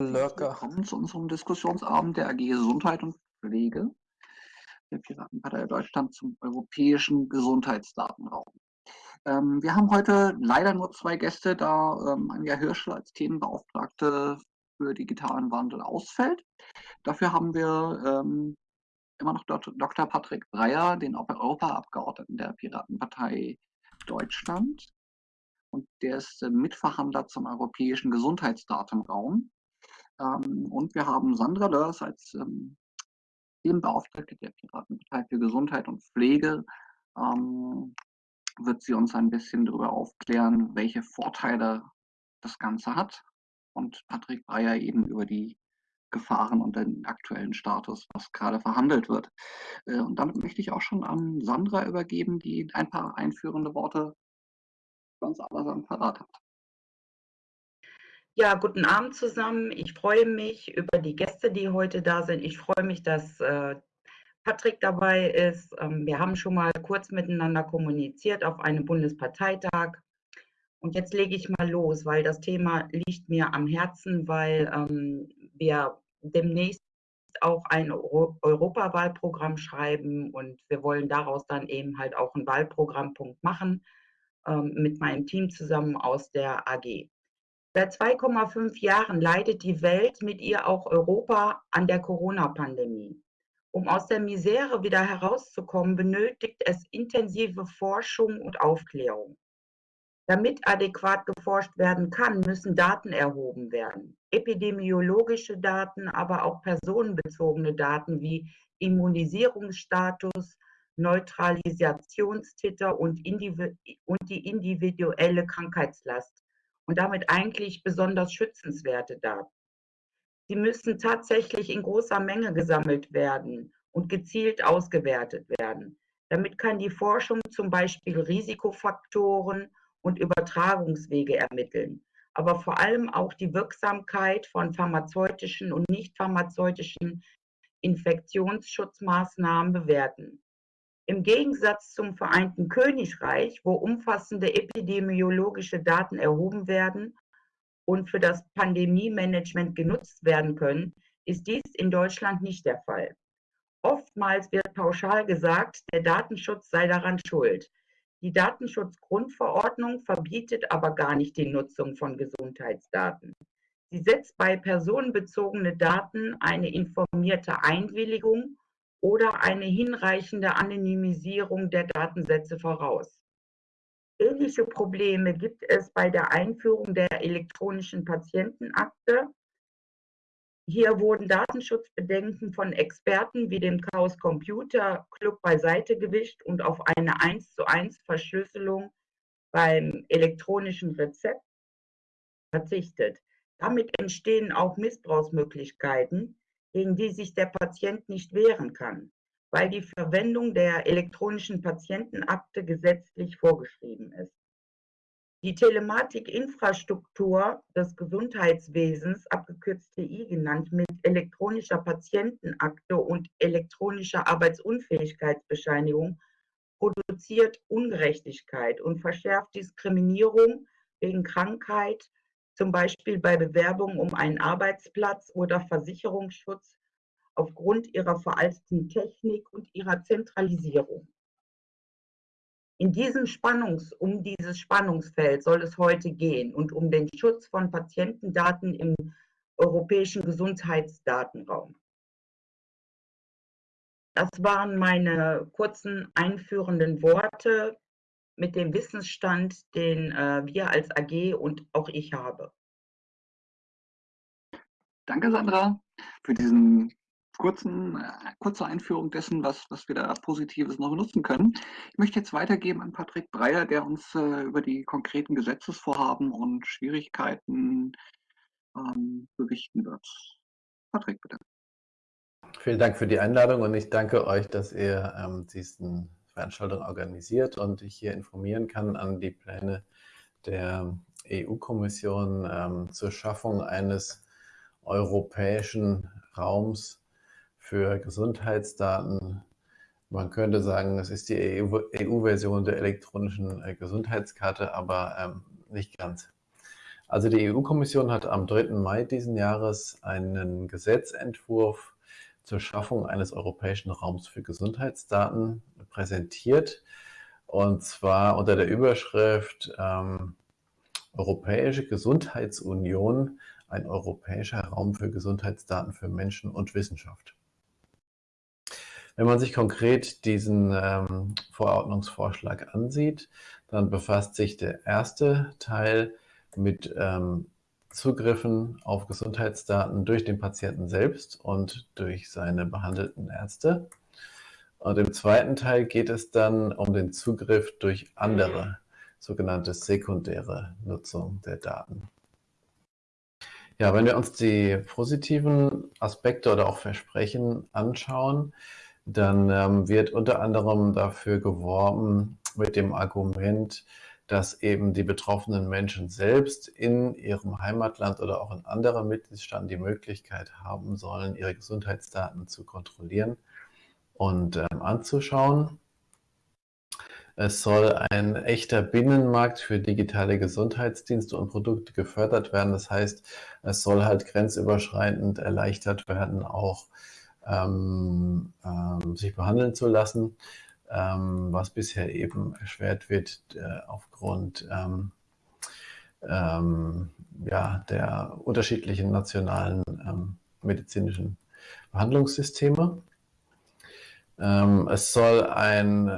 Willkommen zu unserem Diskussionsabend der AG Gesundheit und Pflege der Piratenpartei Deutschland zum europäischen Gesundheitsdatenraum. Ähm, wir haben heute leider nur zwei Gäste, da ähm, Anja Hirschel als Themenbeauftragte für digitalen Wandel ausfällt. Dafür haben wir ähm, immer noch Dr. Patrick Breyer, den Europaabgeordneten der Piratenpartei Deutschland. Und der ist äh, Mitverhandler zum europäischen Gesundheitsdatenraum. Ähm, und wir haben Sandra Lörs als ähm, Themenbeauftragte der Piratenpartei für Gesundheit und Pflege. Ähm, wird sie uns ein bisschen darüber aufklären, welche Vorteile das Ganze hat. Und Patrick Breyer eben über die Gefahren und den aktuellen Status, was gerade verhandelt wird. Äh, und damit möchte ich auch schon an Sandra übergeben, die ein paar einführende Worte ganz allerseits parat hat. Ja, guten Abend zusammen. Ich freue mich über die Gäste, die heute da sind. Ich freue mich, dass äh, Patrick dabei ist. Ähm, wir haben schon mal kurz miteinander kommuniziert auf einem Bundesparteitag. Und jetzt lege ich mal los, weil das Thema liegt mir am Herzen, weil ähm, wir demnächst auch ein Euro Europawahlprogramm schreiben und wir wollen daraus dann eben halt auch einen Wahlprogrammpunkt machen ähm, mit meinem Team zusammen aus der AG. Seit 2,5 Jahren leidet die Welt, mit ihr auch Europa, an der Corona-Pandemie. Um aus der Misere wieder herauszukommen, benötigt es intensive Forschung und Aufklärung. Damit adäquat geforscht werden kann, müssen Daten erhoben werden. Epidemiologische Daten, aber auch personenbezogene Daten wie Immunisierungsstatus, Neutralisationstitter und, und die individuelle Krankheitslast und damit eigentlich besonders schützenswerte Daten. Sie müssen tatsächlich in großer Menge gesammelt werden und gezielt ausgewertet werden. Damit kann die Forschung zum Beispiel Risikofaktoren und Übertragungswege ermitteln, aber vor allem auch die Wirksamkeit von pharmazeutischen und nicht pharmazeutischen Infektionsschutzmaßnahmen bewerten. Im Gegensatz zum Vereinten Königreich, wo umfassende epidemiologische Daten erhoben werden und für das Pandemie-Management genutzt werden können, ist dies in Deutschland nicht der Fall. Oftmals wird pauschal gesagt, der Datenschutz sei daran schuld. Die Datenschutzgrundverordnung verbietet aber gar nicht die Nutzung von Gesundheitsdaten. Sie setzt bei personenbezogenen Daten eine informierte Einwilligung oder eine hinreichende Anonymisierung der Datensätze voraus. Ähnliche Probleme gibt es bei der Einführung der elektronischen Patientenakte. Hier wurden Datenschutzbedenken von Experten wie dem Chaos Computer Club beiseite gewischt und auf eine 1 zu 1 Verschlüsselung beim elektronischen Rezept verzichtet. Damit entstehen auch Missbrauchsmöglichkeiten, gegen die sich der Patient nicht wehren kann, weil die Verwendung der elektronischen Patientenakte gesetzlich vorgeschrieben ist. Die Telematikinfrastruktur des Gesundheitswesens, abgekürzt TI genannt, mit elektronischer Patientenakte und elektronischer Arbeitsunfähigkeitsbescheinigung produziert Ungerechtigkeit und verschärft Diskriminierung wegen Krankheit, zum Beispiel bei Bewerbungen um einen Arbeitsplatz oder Versicherungsschutz aufgrund ihrer veralteten Technik und ihrer Zentralisierung. In diesem Spannungs, um dieses Spannungsfeld soll es heute gehen und um den Schutz von Patientendaten im europäischen Gesundheitsdatenraum. Das waren meine kurzen einführenden Worte mit dem Wissensstand, den äh, wir als AG und auch ich habe. Danke, Sandra, für diesen kurzen, äh, kurze Einführung dessen, was, was wir da Positives noch nutzen können. Ich möchte jetzt weitergeben an Patrick Breyer, der uns äh, über die konkreten Gesetzesvorhaben und Schwierigkeiten ähm, berichten wird. Patrick, bitte. Vielen Dank für die Einladung und ich danke euch, dass ihr ähm, diesen Veranstaltung organisiert und ich hier informieren kann an die Pläne der EU-Kommission ähm, zur Schaffung eines europäischen Raums für Gesundheitsdaten. Man könnte sagen, das ist die EU-Version der elektronischen äh, Gesundheitskarte, aber ähm, nicht ganz. Also die EU-Kommission hat am 3. Mai diesen Jahres einen Gesetzentwurf zur Schaffung eines europäischen Raums für Gesundheitsdaten präsentiert. Und zwar unter der Überschrift ähm, Europäische Gesundheitsunion, ein europäischer Raum für Gesundheitsdaten für Menschen und Wissenschaft. Wenn man sich konkret diesen ähm, Verordnungsvorschlag ansieht, dann befasst sich der erste Teil mit ähm, Zugriffen auf Gesundheitsdaten durch den Patienten selbst und durch seine behandelten Ärzte. Und im zweiten Teil geht es dann um den Zugriff durch andere, sogenannte sekundäre Nutzung der Daten. Ja, wenn wir uns die positiven Aspekte oder auch Versprechen anschauen, dann ähm, wird unter anderem dafür geworben mit dem Argument, dass eben die betroffenen Menschen selbst in ihrem Heimatland oder auch in anderen Mitgliedstaaten die Möglichkeit haben sollen, ihre Gesundheitsdaten zu kontrollieren und ähm, anzuschauen. Es soll ein echter Binnenmarkt für digitale Gesundheitsdienste und Produkte gefördert werden. Das heißt, es soll halt grenzüberschreitend erleichtert werden, auch ähm, ähm, sich behandeln zu lassen ähm, was bisher eben erschwert wird äh, aufgrund ähm, ähm, ja, der unterschiedlichen nationalen ähm, medizinischen Behandlungssysteme. Ähm, es soll ein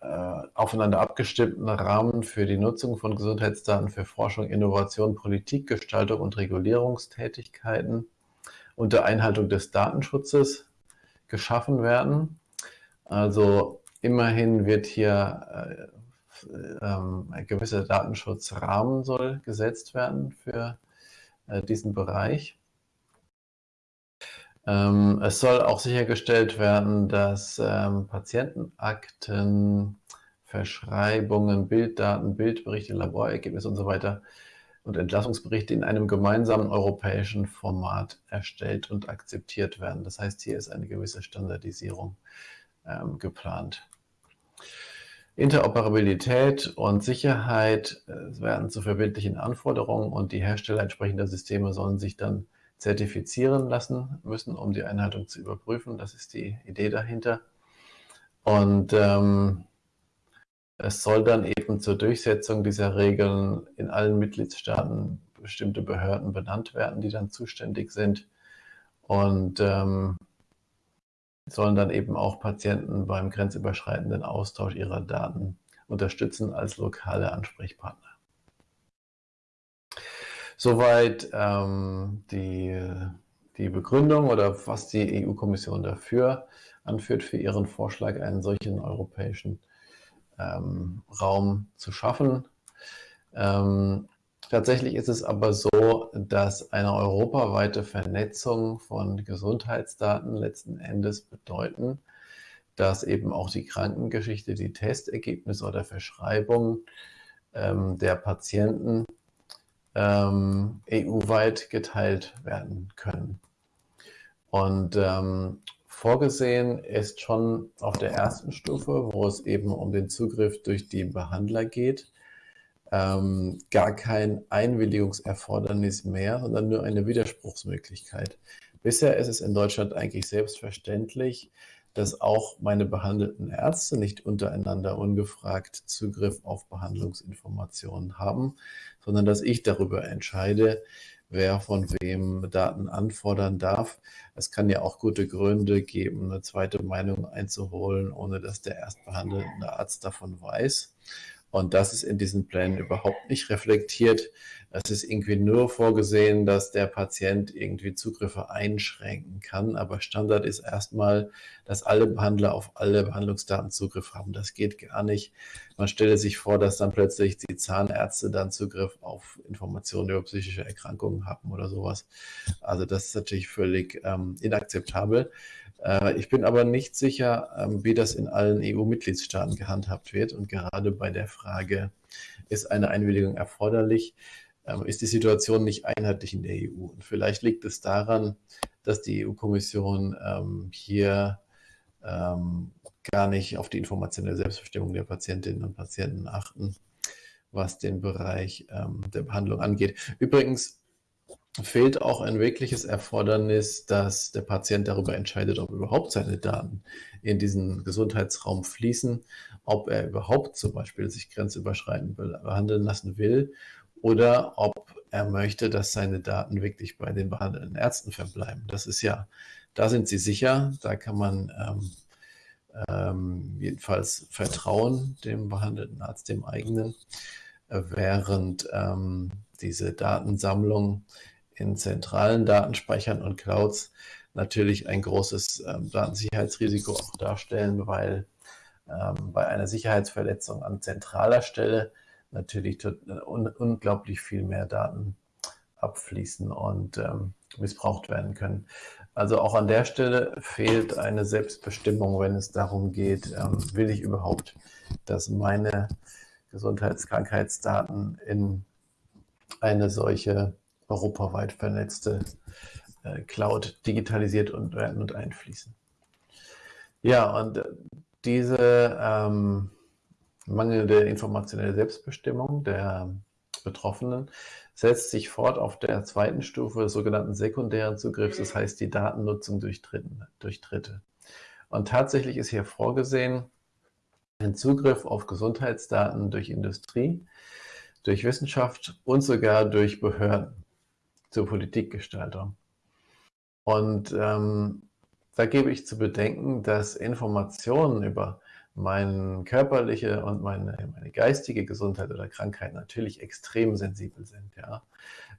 äh, aufeinander abgestimmten Rahmen für die Nutzung von Gesundheitsdaten für Forschung, Innovation, Politikgestaltung und Regulierungstätigkeiten unter Einhaltung des Datenschutzes geschaffen werden. Also Immerhin wird hier äh, ähm, ein gewisser Datenschutzrahmen soll gesetzt werden für äh, diesen Bereich. Ähm, es soll auch sichergestellt werden, dass ähm, Patientenakten, Verschreibungen, Bilddaten, Bildberichte, Laborergebnisse und so weiter und Entlassungsberichte in einem gemeinsamen europäischen Format erstellt und akzeptiert werden. Das heißt, hier ist eine gewisse Standardisierung ähm, geplant. Interoperabilität und Sicherheit äh, werden zu verbindlichen Anforderungen und die Hersteller entsprechender Systeme sollen sich dann zertifizieren lassen müssen, um die Einhaltung zu überprüfen. Das ist die Idee dahinter. Und ähm, es soll dann eben zur Durchsetzung dieser Regeln in allen Mitgliedstaaten bestimmte Behörden benannt werden, die dann zuständig sind. Und ähm, sollen dann eben auch Patienten beim grenzüberschreitenden Austausch ihrer Daten unterstützen als lokale Ansprechpartner. Soweit ähm, die, die Begründung oder was die EU-Kommission dafür anführt, für ihren Vorschlag, einen solchen europäischen ähm, Raum zu schaffen. Ähm, Tatsächlich ist es aber so, dass eine europaweite Vernetzung von Gesundheitsdaten letzten Endes bedeuten, dass eben auch die Krankengeschichte, die Testergebnisse oder Verschreibungen ähm, der Patienten ähm, EU-weit geteilt werden können. Und ähm, vorgesehen ist schon auf der ersten Stufe, wo es eben um den Zugriff durch die Behandler geht, ähm, gar kein Einwilligungserfordernis mehr, sondern nur eine Widerspruchsmöglichkeit. Bisher ist es in Deutschland eigentlich selbstverständlich, dass auch meine behandelten Ärzte nicht untereinander ungefragt Zugriff auf Behandlungsinformationen haben, sondern dass ich darüber entscheide, wer von wem Daten anfordern darf. Es kann ja auch gute Gründe geben, eine zweite Meinung einzuholen, ohne dass der erstbehandelnde Arzt davon weiß. Und das ist in diesen Plänen überhaupt nicht reflektiert. Es ist irgendwie nur vorgesehen, dass der Patient irgendwie Zugriffe einschränken kann. Aber Standard ist erstmal, dass alle Behandler auf alle Behandlungsdaten Zugriff haben. Das geht gar nicht. Man stelle sich vor, dass dann plötzlich die Zahnärzte dann Zugriff auf Informationen über psychische Erkrankungen haben oder sowas. Also das ist natürlich völlig ähm, inakzeptabel. Äh, ich bin aber nicht sicher, ähm, wie das in allen EU-Mitgliedstaaten gehandhabt wird. Und gerade bei der Frage, ist eine Einwilligung erforderlich, ähm, ist die Situation nicht einheitlich in der EU. Und vielleicht liegt es daran, dass die EU-Kommission ähm, hier gar nicht auf die informationelle Selbstbestimmung der Patientinnen und Patienten achten was den Bereich der Behandlung angeht. Übrigens fehlt auch ein wirkliches Erfordernis, dass der Patient darüber entscheidet, ob überhaupt seine Daten in diesen Gesundheitsraum fließen, ob er überhaupt zum Beispiel sich grenzüberschreitend behandeln lassen will oder ob er möchte, dass seine Daten wirklich bei den behandelnden Ärzten verbleiben. Das ist ja, da sind sie sicher, da kann man ähm, ähm, jedenfalls vertrauen dem behandelten Arzt, dem eigenen, während ähm, diese Datensammlung in zentralen Datenspeichern und Clouds natürlich ein großes ähm, Datensicherheitsrisiko auch darstellen, weil ähm, bei einer Sicherheitsverletzung an zentraler Stelle natürlich un unglaublich viel mehr Daten abfließen und ähm, missbraucht werden können. Also auch an der Stelle fehlt eine Selbstbestimmung, wenn es darum geht, ähm, will ich überhaupt, dass meine Gesundheitskrankheitsdaten in eine solche europaweit vernetzte äh, Cloud digitalisiert und werden und einfließen. Ja, und äh, diese ähm, mangelnde informationelle Selbstbestimmung der Betroffenen setzt sich fort auf der zweiten Stufe des sogenannten sekundären Zugriffs, das heißt die Datennutzung durch, Dritten, durch Dritte. Und tatsächlich ist hier vorgesehen ein Zugriff auf Gesundheitsdaten durch Industrie, durch Wissenschaft und sogar durch Behörden zur Politikgestaltung. Und ähm, da gebe ich zu bedenken, dass Informationen über meine körperliche und meine, meine geistige Gesundheit oder Krankheit natürlich extrem sensibel sind. Ja?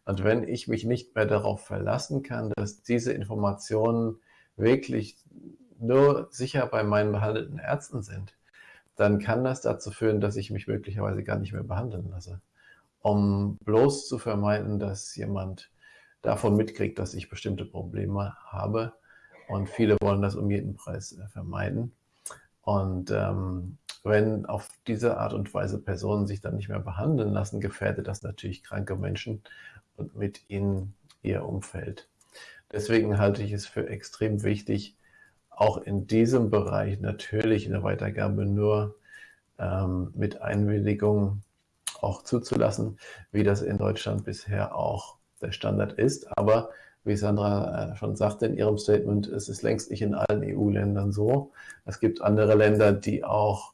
Und wenn ich mich nicht mehr darauf verlassen kann, dass diese Informationen wirklich nur sicher bei meinen behandelten Ärzten sind, dann kann das dazu führen, dass ich mich möglicherweise gar nicht mehr behandeln lasse, um bloß zu vermeiden, dass jemand davon mitkriegt, dass ich bestimmte Probleme habe. Und viele wollen das um jeden Preis äh, vermeiden. Und ähm, wenn auf diese Art und Weise Personen sich dann nicht mehr behandeln lassen, gefährdet das natürlich kranke Menschen und mit ihnen ihr Umfeld. Deswegen halte ich es für extrem wichtig, auch in diesem Bereich natürlich eine Weitergabe nur ähm, mit Einwilligung auch zuzulassen, wie das in Deutschland bisher auch der Standard ist. Aber wie Sandra äh, schon sagte in ihrem Statement, es ist längst nicht in allen EU-Ländern so. Es gibt andere Länder, die auch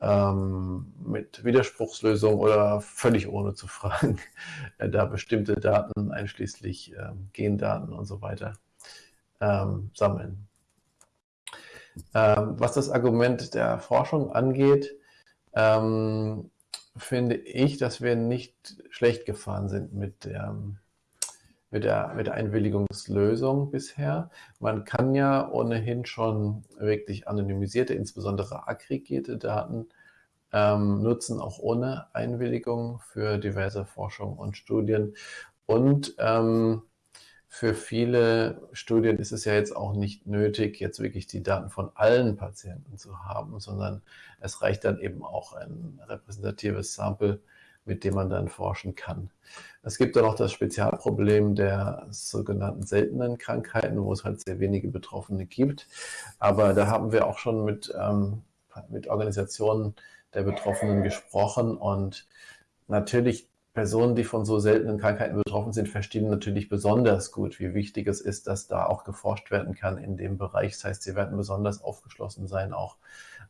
ähm, mit Widerspruchslösung oder völlig ohne zu fragen, äh, da bestimmte Daten, einschließlich äh, Gendaten und so weiter, ähm, sammeln. Ähm, was das Argument der Forschung angeht, ähm, finde ich, dass wir nicht schlecht gefahren sind mit der mit der, mit der Einwilligungslösung bisher. Man kann ja ohnehin schon wirklich anonymisierte, insbesondere aggregierte Daten ähm, nutzen, auch ohne Einwilligung für diverse Forschung und Studien. Und ähm, für viele Studien ist es ja jetzt auch nicht nötig, jetzt wirklich die Daten von allen Patienten zu haben, sondern es reicht dann eben auch ein repräsentatives Sample mit dem man dann forschen kann. Es gibt dann noch das Spezialproblem der sogenannten seltenen Krankheiten, wo es halt sehr wenige Betroffene gibt. Aber da haben wir auch schon mit, ähm, mit Organisationen der Betroffenen gesprochen und natürlich Personen, die von so seltenen Krankheiten betroffen sind, verstehen natürlich besonders gut, wie wichtig es ist, dass da auch geforscht werden kann in dem Bereich. Das heißt, sie werden besonders aufgeschlossen sein, auch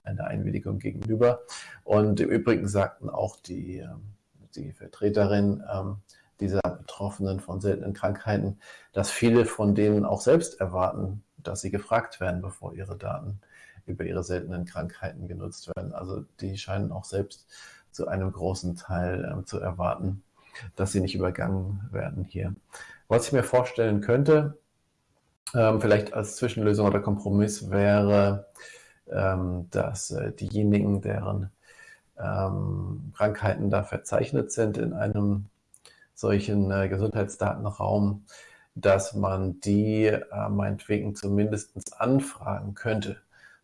einer Einwilligung gegenüber. Und im Übrigen sagten auch die ähm, die Vertreterin ähm, dieser Betroffenen von seltenen Krankheiten, dass viele von denen auch selbst erwarten, dass sie gefragt werden, bevor ihre Daten über ihre seltenen Krankheiten genutzt werden. Also die scheinen auch selbst zu einem großen Teil ähm, zu erwarten, dass sie nicht übergangen werden hier. Was ich mir vorstellen könnte, ähm, vielleicht als Zwischenlösung oder Kompromiss wäre, ähm, dass äh, diejenigen, deren ähm, Krankheiten da verzeichnet sind in einem solchen äh, Gesundheitsdatenraum, dass man die äh, meinetwegen zumindest anfragen könnte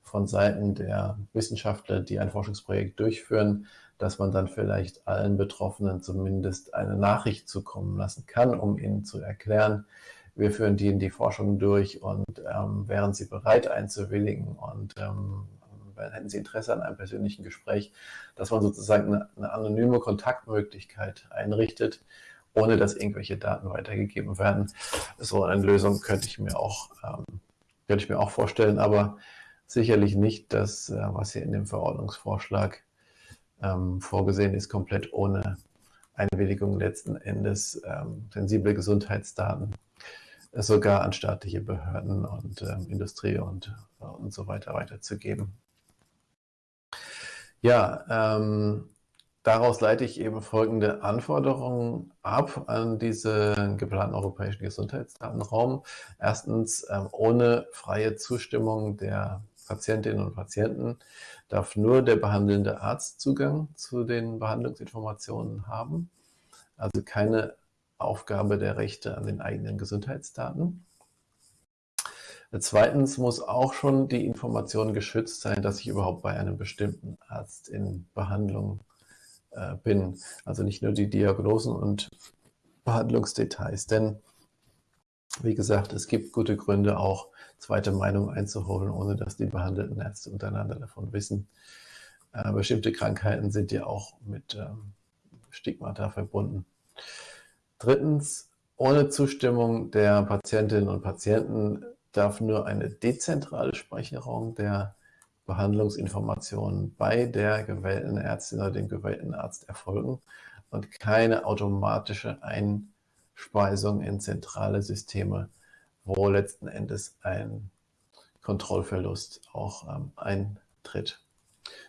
von Seiten der Wissenschaftler, die ein Forschungsprojekt durchführen, dass man dann vielleicht allen Betroffenen zumindest eine Nachricht zukommen lassen kann, um ihnen zu erklären, wir führen die in die Forschung durch und ähm, wären sie bereit einzuwilligen und ähm, hätten Sie Interesse an einem persönlichen Gespräch, dass man sozusagen eine, eine anonyme Kontaktmöglichkeit einrichtet, ohne dass irgendwelche Daten weitergegeben werden. So eine Lösung könnte ich mir auch, ähm, könnte ich mir auch vorstellen, aber sicherlich nicht das, äh, was hier in dem Verordnungsvorschlag ähm, vorgesehen ist, komplett ohne Einwilligung letzten Endes ähm, sensible Gesundheitsdaten sogar an staatliche Behörden und ähm, Industrie und, und so weiter weiterzugeben. Ja, ähm, daraus leite ich eben folgende Anforderungen ab an diesen geplanten europäischen Gesundheitsdatenraum. Erstens, ähm, ohne freie Zustimmung der Patientinnen und Patienten darf nur der behandelnde Arzt Zugang zu den Behandlungsinformationen haben. Also keine Aufgabe der Rechte an den eigenen Gesundheitsdaten. Zweitens muss auch schon die Information geschützt sein, dass ich überhaupt bei einem bestimmten Arzt in Behandlung äh, bin. Also nicht nur die Diagnosen und Behandlungsdetails. Denn, wie gesagt, es gibt gute Gründe, auch zweite Meinung einzuholen, ohne dass die behandelten Ärzte untereinander davon wissen. Äh, bestimmte Krankheiten sind ja auch mit ähm, Stigmata verbunden. Drittens, ohne Zustimmung der Patientinnen und Patienten darf nur eine dezentrale Speicherung der Behandlungsinformationen bei der gewählten Ärztin oder dem gewählten Arzt erfolgen und keine automatische Einspeisung in zentrale Systeme, wo letzten Endes ein Kontrollverlust auch ähm, eintritt.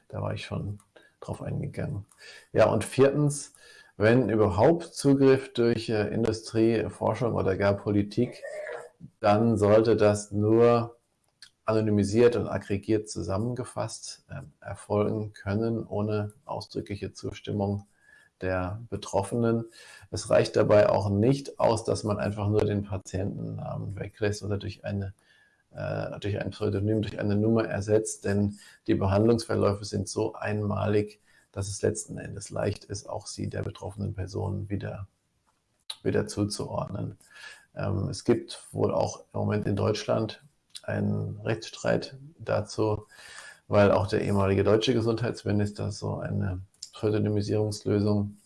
Da war ich schon drauf eingegangen. Ja, und viertens, wenn überhaupt Zugriff durch äh, Industrie, Forschung oder gar Politik, dann sollte das nur anonymisiert und aggregiert zusammengefasst äh, erfolgen können, ohne ausdrückliche Zustimmung der Betroffenen. Es reicht dabei auch nicht aus, dass man einfach nur den Patientennamen weglässt oder durch, eine, äh, durch ein Pseudonym, durch eine Nummer ersetzt, denn die Behandlungsverläufe sind so einmalig, dass es letzten Endes leicht ist, auch sie der betroffenen Person wieder, wieder zuzuordnen. Ähm, es gibt wohl auch im Moment in Deutschland einen Rechtsstreit dazu, weil auch der ehemalige deutsche Gesundheitsminister so eine Pseudonymisierungslösung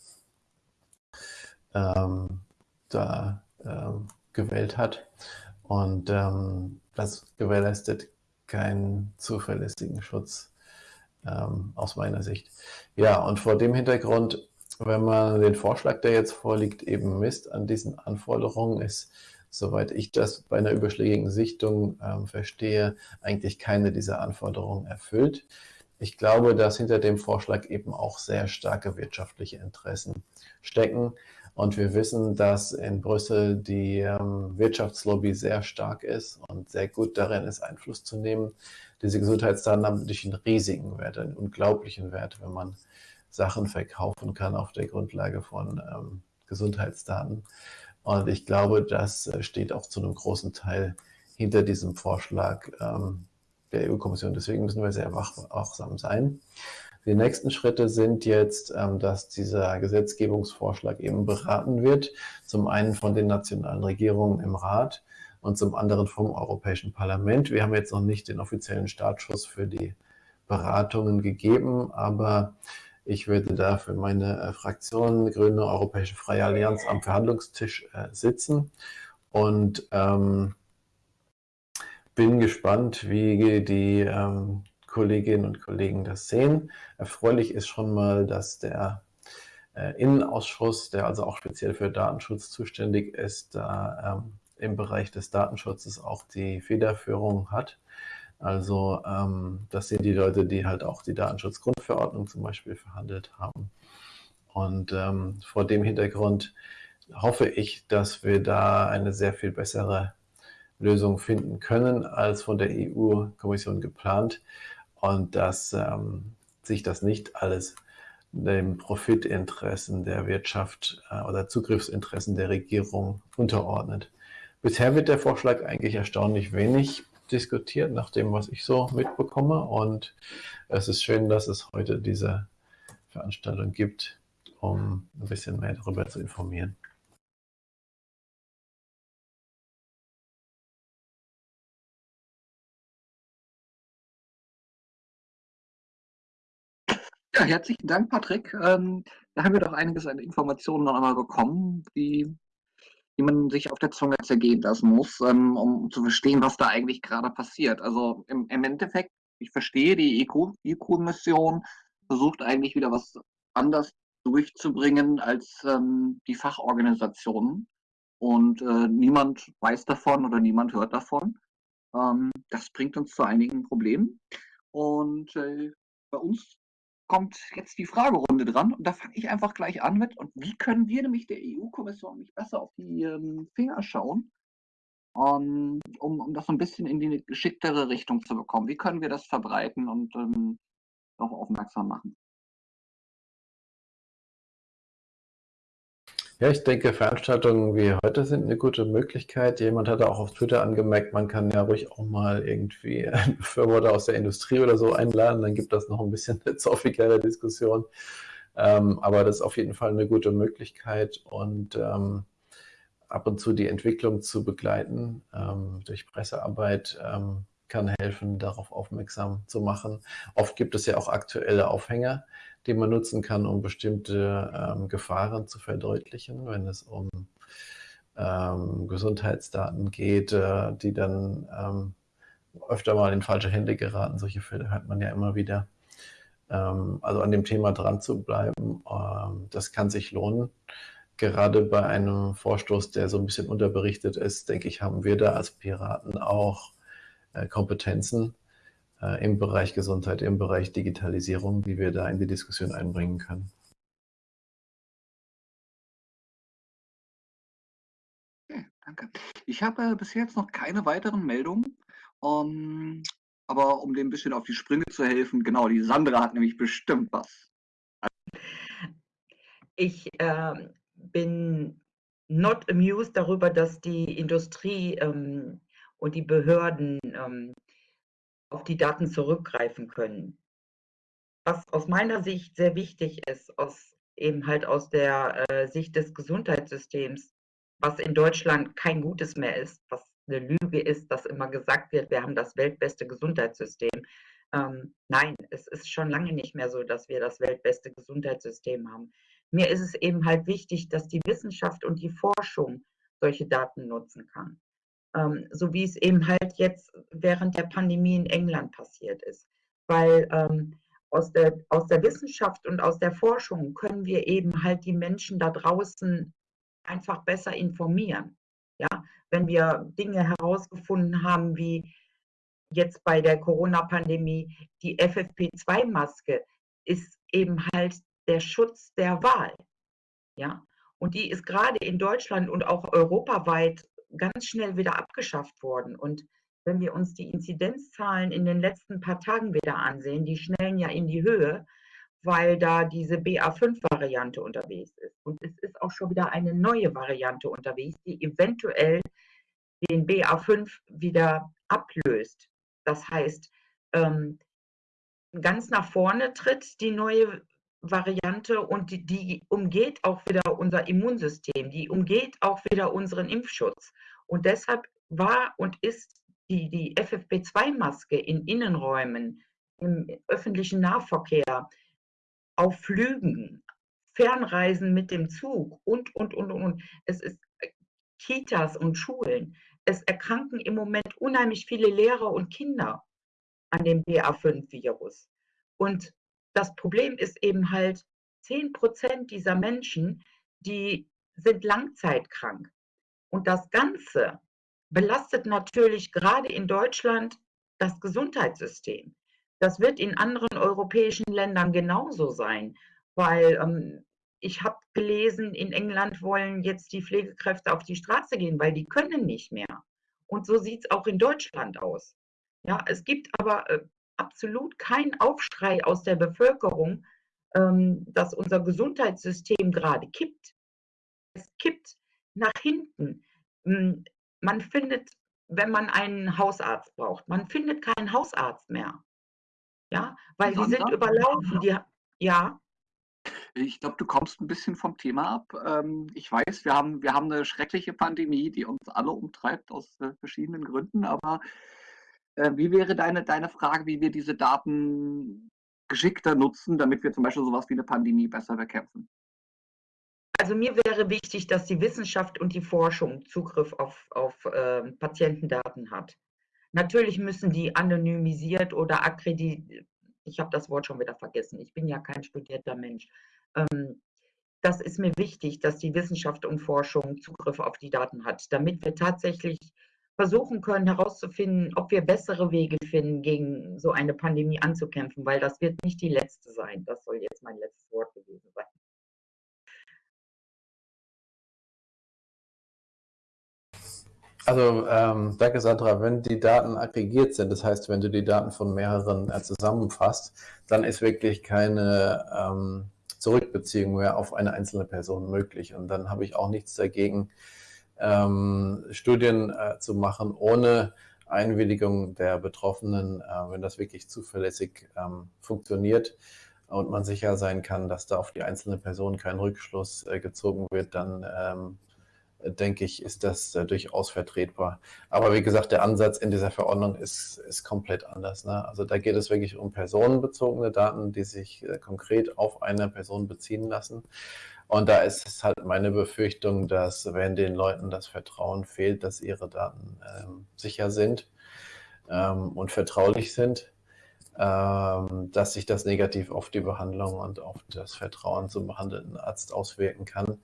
ähm, da ähm, gewählt hat. Und ähm, das gewährleistet keinen zuverlässigen Schutz ähm, aus meiner Sicht. Ja, und vor dem Hintergrund, wenn man den Vorschlag, der jetzt vorliegt, eben misst an diesen Anforderungen, ist, soweit ich das bei einer überschlägigen Sichtung ähm, verstehe, eigentlich keine dieser Anforderungen erfüllt. Ich glaube, dass hinter dem Vorschlag eben auch sehr starke wirtschaftliche Interessen stecken. Und wir wissen, dass in Brüssel die ähm, Wirtschaftslobby sehr stark ist und sehr gut darin ist, Einfluss zu nehmen. Diese Gesundheitsdaten haben natürlich einen riesigen Wert, einen unglaublichen Wert, wenn man Sachen verkaufen kann auf der Grundlage von ähm, Gesundheitsdaten. Und ich glaube, das äh, steht auch zu einem großen Teil hinter diesem Vorschlag ähm, der EU-Kommission. Deswegen müssen wir sehr wachsam sein. Die nächsten Schritte sind jetzt, ähm, dass dieser Gesetzgebungsvorschlag eben beraten wird. Zum einen von den nationalen Regierungen im Rat und zum anderen vom Europäischen Parlament. Wir haben jetzt noch nicht den offiziellen Startschuss für die Beratungen gegeben, aber ich würde da für meine äh, Fraktion Grüne Europäische Freie Allianz am Verhandlungstisch äh, sitzen und ähm, bin gespannt, wie die ähm, Kolleginnen und Kollegen das sehen. Erfreulich ist schon mal, dass der äh, Innenausschuss, der also auch speziell für Datenschutz zuständig ist, da ähm, im Bereich des Datenschutzes auch die Federführung hat. Also ähm, das sind die Leute, die halt auch die Datenschutzgrundverordnung zum Beispiel verhandelt haben. Und ähm, vor dem Hintergrund hoffe ich, dass wir da eine sehr viel bessere Lösung finden können als von der EU-Kommission geplant und dass ähm, sich das nicht alles den Profitinteressen der Wirtschaft äh, oder Zugriffsinteressen der Regierung unterordnet. Bisher wird der Vorschlag eigentlich erstaunlich wenig diskutiert, nach dem, was ich so mitbekomme. Und es ist schön, dass es heute diese Veranstaltung gibt, um ein bisschen mehr darüber zu informieren. Ja, herzlichen Dank, Patrick. Ähm, da haben wir doch einiges an Informationen noch einmal bekommen, die, die man sich auf der Zunge zergehen lassen muss, ähm, um zu verstehen, was da eigentlich gerade passiert. Also im, im Endeffekt, ich verstehe, die EU-Kommission versucht eigentlich wieder was anders durchzubringen als ähm, die Fachorganisationen. Und äh, niemand weiß davon oder niemand hört davon. Ähm, das bringt uns zu einigen Problemen. Und äh, bei uns kommt jetzt die Fragerunde dran und da fange ich einfach gleich an mit. Und wie können wir nämlich der EU-Kommission nicht besser auf die ähm, Finger schauen, um, um, um das so ein bisschen in die geschicktere Richtung zu bekommen? Wie können wir das verbreiten und ähm, darauf aufmerksam machen? Ja, ich denke, Veranstaltungen wie heute sind eine gute Möglichkeit. Jemand hatte auch auf Twitter angemerkt, man kann ja ruhig auch mal irgendwie einen Befürworter aus der Industrie oder so einladen, dann gibt das noch ein bisschen eine zoffigere Diskussion. Ähm, aber das ist auf jeden Fall eine gute Möglichkeit und ähm, ab und zu die Entwicklung zu begleiten ähm, durch Pressearbeit ähm, kann helfen, darauf aufmerksam zu machen. Oft gibt es ja auch aktuelle Aufhänger, die man nutzen kann, um bestimmte ähm, Gefahren zu verdeutlichen, wenn es um ähm, Gesundheitsdaten geht, äh, die dann ähm, öfter mal in falsche Hände geraten. Solche Fälle hört man ja immer wieder. Ähm, also an dem Thema dran zu bleiben, ähm, das kann sich lohnen. Gerade bei einem Vorstoß, der so ein bisschen unterberichtet ist, denke ich, haben wir da als Piraten auch äh, Kompetenzen, äh, im Bereich Gesundheit, im Bereich Digitalisierung, die wir da in die Diskussion einbringen können. Okay, danke. Ich habe äh, bis jetzt noch keine weiteren Meldungen. Um, aber um dem ein bisschen auf die Sprünge zu helfen, genau, die Sandra hat nämlich bestimmt was. Ich äh, bin not amused darüber, dass die Industrie ähm, und die Behörden ähm, auf die Daten zurückgreifen können. Was aus meiner Sicht sehr wichtig ist, aus, eben halt aus der äh, Sicht des Gesundheitssystems, was in Deutschland kein gutes mehr ist, was eine Lüge ist, dass immer gesagt wird, wir haben das weltbeste Gesundheitssystem. Ähm, nein, es ist schon lange nicht mehr so, dass wir das weltbeste Gesundheitssystem haben. Mir ist es eben halt wichtig, dass die Wissenschaft und die Forschung solche Daten nutzen kann ähm, so wie es eben halt jetzt während der Pandemie in England passiert ist. Weil ähm, aus, der, aus der Wissenschaft und aus der Forschung können wir eben halt die Menschen da draußen einfach besser informieren. Ja, wenn wir Dinge herausgefunden haben, wie jetzt bei der Corona-Pandemie, die FFP2-Maske ist eben halt der Schutz der Wahl. Ja, und die ist gerade in Deutschland und auch europaweit ganz schnell wieder abgeschafft worden. Und wenn wir uns die Inzidenzzahlen in den letzten paar Tagen wieder ansehen, die schnellen ja in die Höhe, weil da diese BA5-Variante unterwegs ist. Und es ist auch schon wieder eine neue Variante unterwegs, die eventuell den BA5 wieder ablöst. Das heißt, ähm, ganz nach vorne tritt die neue Variante und die, die, umgeht auch wieder unser Immunsystem, die umgeht auch wieder unseren Impfschutz. Und deshalb war und ist die, die FFP2-Maske in Innenräumen, im öffentlichen Nahverkehr, auf Flügen, Fernreisen mit dem Zug und, und, und, und. Es ist äh, Kitas und Schulen. Es erkranken im Moment unheimlich viele Lehrer und Kinder an dem BA5-Virus. Und das Problem ist eben halt, 10 Prozent dieser Menschen, die sind langzeitkrank. Und das Ganze belastet natürlich gerade in Deutschland das Gesundheitssystem. Das wird in anderen europäischen Ländern genauso sein, weil ähm, ich habe gelesen, in England wollen jetzt die Pflegekräfte auf die Straße gehen, weil die können nicht mehr. Und so sieht es auch in Deutschland aus. Ja, es gibt aber äh, absolut kein Aufschrei aus der Bevölkerung, ähm, dass unser Gesundheitssystem gerade kippt. Es kippt nach hinten. Hm, man findet, wenn man einen Hausarzt braucht, man findet keinen Hausarzt mehr. Ja, weil die sind überlaufen. Die, ja. Ich glaube, du kommst ein bisschen vom Thema ab. Ähm, ich weiß, wir haben, wir haben eine schreckliche Pandemie, die uns alle umtreibt aus äh, verschiedenen Gründen, aber wie wäre deine, deine Frage, wie wir diese Daten geschickter nutzen, damit wir zum Beispiel sowas wie eine Pandemie besser bekämpfen? Also mir wäre wichtig, dass die Wissenschaft und die Forschung Zugriff auf, auf äh, Patientendaten hat. Natürlich müssen die anonymisiert oder akkreditiert, ich habe das Wort schon wieder vergessen, ich bin ja kein studierter Mensch. Ähm, das ist mir wichtig, dass die Wissenschaft und Forschung Zugriff auf die Daten hat, damit wir tatsächlich versuchen können herauszufinden, ob wir bessere Wege finden, gegen so eine Pandemie anzukämpfen, weil das wird nicht die letzte sein. Das soll jetzt mein letztes Wort gewesen sein. Also ähm, danke Sandra, wenn die Daten aggregiert sind, das heißt, wenn du die Daten von mehreren äh, zusammenfasst, dann ist wirklich keine ähm, Zurückbeziehung mehr auf eine einzelne Person möglich. Und dann habe ich auch nichts dagegen, ähm, Studien äh, zu machen ohne Einwilligung der Betroffenen, äh, wenn das wirklich zuverlässig ähm, funktioniert und man sicher sein kann, dass da auf die einzelne Person kein Rückschluss äh, gezogen wird, dann ähm, denke ich, ist das äh, durchaus vertretbar. Aber wie gesagt, der Ansatz in dieser Verordnung ist, ist komplett anders. Ne? Also da geht es wirklich um personenbezogene Daten, die sich äh, konkret auf eine Person beziehen lassen. Und da ist es halt meine Befürchtung, dass wenn den Leuten das Vertrauen fehlt, dass ihre Daten ähm, sicher sind ähm, und vertraulich sind, ähm, dass sich das negativ auf die Behandlung und auf das Vertrauen zum behandelnden Arzt auswirken kann.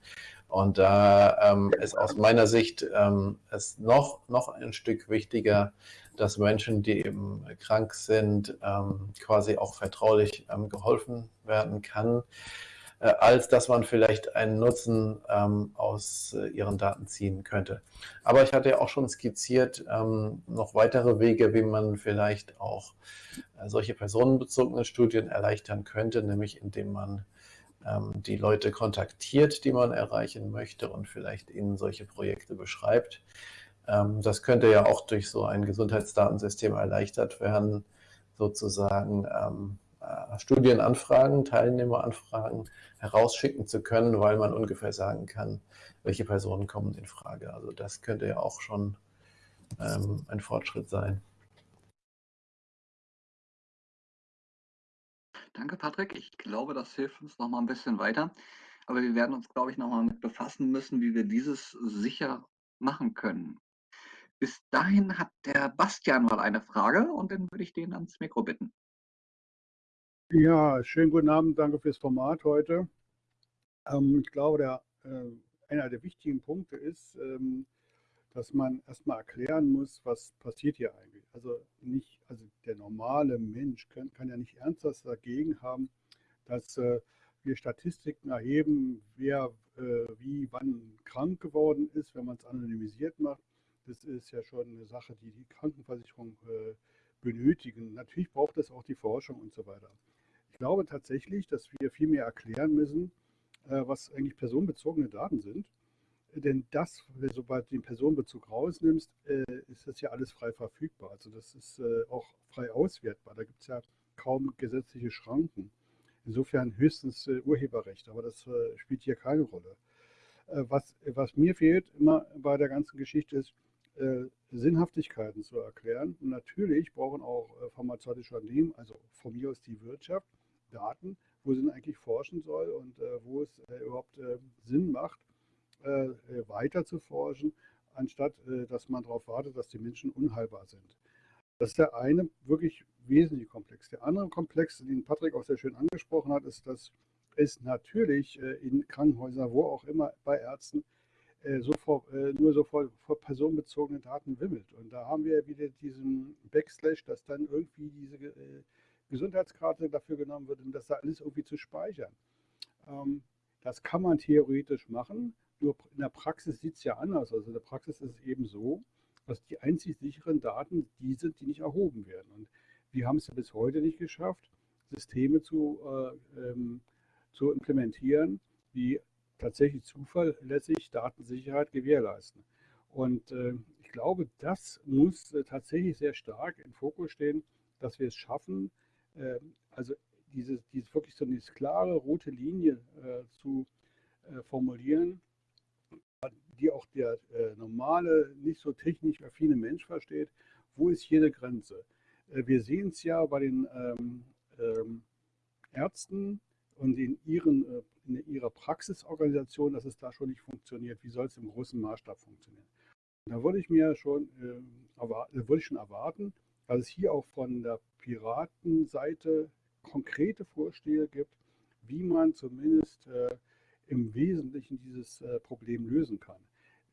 Und da ähm, ist aus meiner Sicht ähm, es noch, noch ein Stück wichtiger, dass Menschen, die eben krank sind, ähm, quasi auch vertraulich geholfen werden kann, als dass man vielleicht einen Nutzen ähm, aus äh, ihren Daten ziehen könnte. Aber ich hatte ja auch schon skizziert, ähm, noch weitere Wege, wie man vielleicht auch äh, solche personenbezogene Studien erleichtern könnte, nämlich indem man ähm, die Leute kontaktiert, die man erreichen möchte und vielleicht ihnen solche Projekte beschreibt. Ähm, das könnte ja auch durch so ein Gesundheitsdatensystem erleichtert werden, sozusagen ähm, äh, Studienanfragen, Teilnehmeranfragen herausschicken zu können, weil man ungefähr sagen kann, welche Personen kommen in Frage. Also das könnte ja auch schon ein Fortschritt sein. Danke, Patrick. Ich glaube, das hilft uns noch mal ein bisschen weiter. Aber wir werden uns, glaube ich, noch mal mit befassen müssen, wie wir dieses sicher machen können. Bis dahin hat der Bastian mal eine Frage und dann würde ich den ans Mikro bitten. Ja, schönen guten Abend. Danke fürs Format heute. Ähm, ich glaube, der, äh, einer der wichtigen Punkte ist, ähm, dass man erstmal erklären muss, was passiert hier eigentlich. Also nicht, also der normale Mensch kann, kann ja nicht ernsthaft dagegen haben, dass äh, wir Statistiken erheben, wer äh, wie wann krank geworden ist, wenn man es anonymisiert macht. Das ist ja schon eine Sache, die die Krankenversicherung äh, benötigen. Natürlich braucht es auch die Forschung und so weiter. Ich glaube tatsächlich, dass wir viel mehr erklären müssen, äh, was eigentlich personenbezogene Daten sind denn das, sobald du den Personenbezug rausnimmst, äh, ist das ja alles frei verfügbar. Also das ist äh, auch frei auswertbar. Da gibt es ja kaum gesetzliche Schranken. Insofern höchstens Urheberrecht, aber das spielt hier keine Rolle. was, was mir fehlt immer bei der ganzen Geschichte ist, Sinnhaftigkeiten zu erklären. Und natürlich brauchen auch pharmazeutische Unternehmen, also von mir aus die Wirtschaft, Daten, wo sie eigentlich forschen soll und wo es überhaupt Sinn macht, äh, äh, weiter zu forschen, anstatt äh, dass man darauf wartet, dass die Menschen unheilbar sind. Das ist der eine wirklich wesentliche Komplex. Der andere Komplex, den Patrick auch sehr schön angesprochen hat, ist, dass es natürlich in Krankenhäusern, wo auch immer, bei Ärzten, so vor, nur so vor, vor, personenbezogenen Daten wimmelt. Und da haben wir wieder diesen Backslash, dass dann irgendwie diese Gesundheitskarte dafür genommen wird, um das da alles irgendwie zu speichern. Ähm, das kann man theoretisch machen, nur in der Praxis sieht es ja anders. Also in der Praxis ist es eben so, dass die einzig sicheren Daten die sind, die nicht erhoben werden. Und wir haben es ja bis heute nicht geschafft, Systeme zu, äh, ähm, zu implementieren, die tatsächlich zuverlässig Datensicherheit gewährleisten. Und äh, ich glaube, das muss äh, tatsächlich sehr stark im Fokus stehen, dass wir es schaffen, also diese, diese wirklich so eine klare rote Linie äh, zu äh, formulieren, die auch der äh, normale, nicht so technisch affine Mensch versteht, wo ist hier eine Grenze? Wir sehen es ja bei den ähm, ähm, Ärzten und in, ihren, äh, in ihrer Praxisorganisation, dass es da schon nicht funktioniert. Wie soll es im großen Maßstab funktionieren? Da würde ich mir schon, äh, würde ich schon erwarten, dass es hier auch von der Piratenseite konkrete Vorschläge gibt, wie man zumindest äh, im Wesentlichen dieses äh, Problem lösen kann.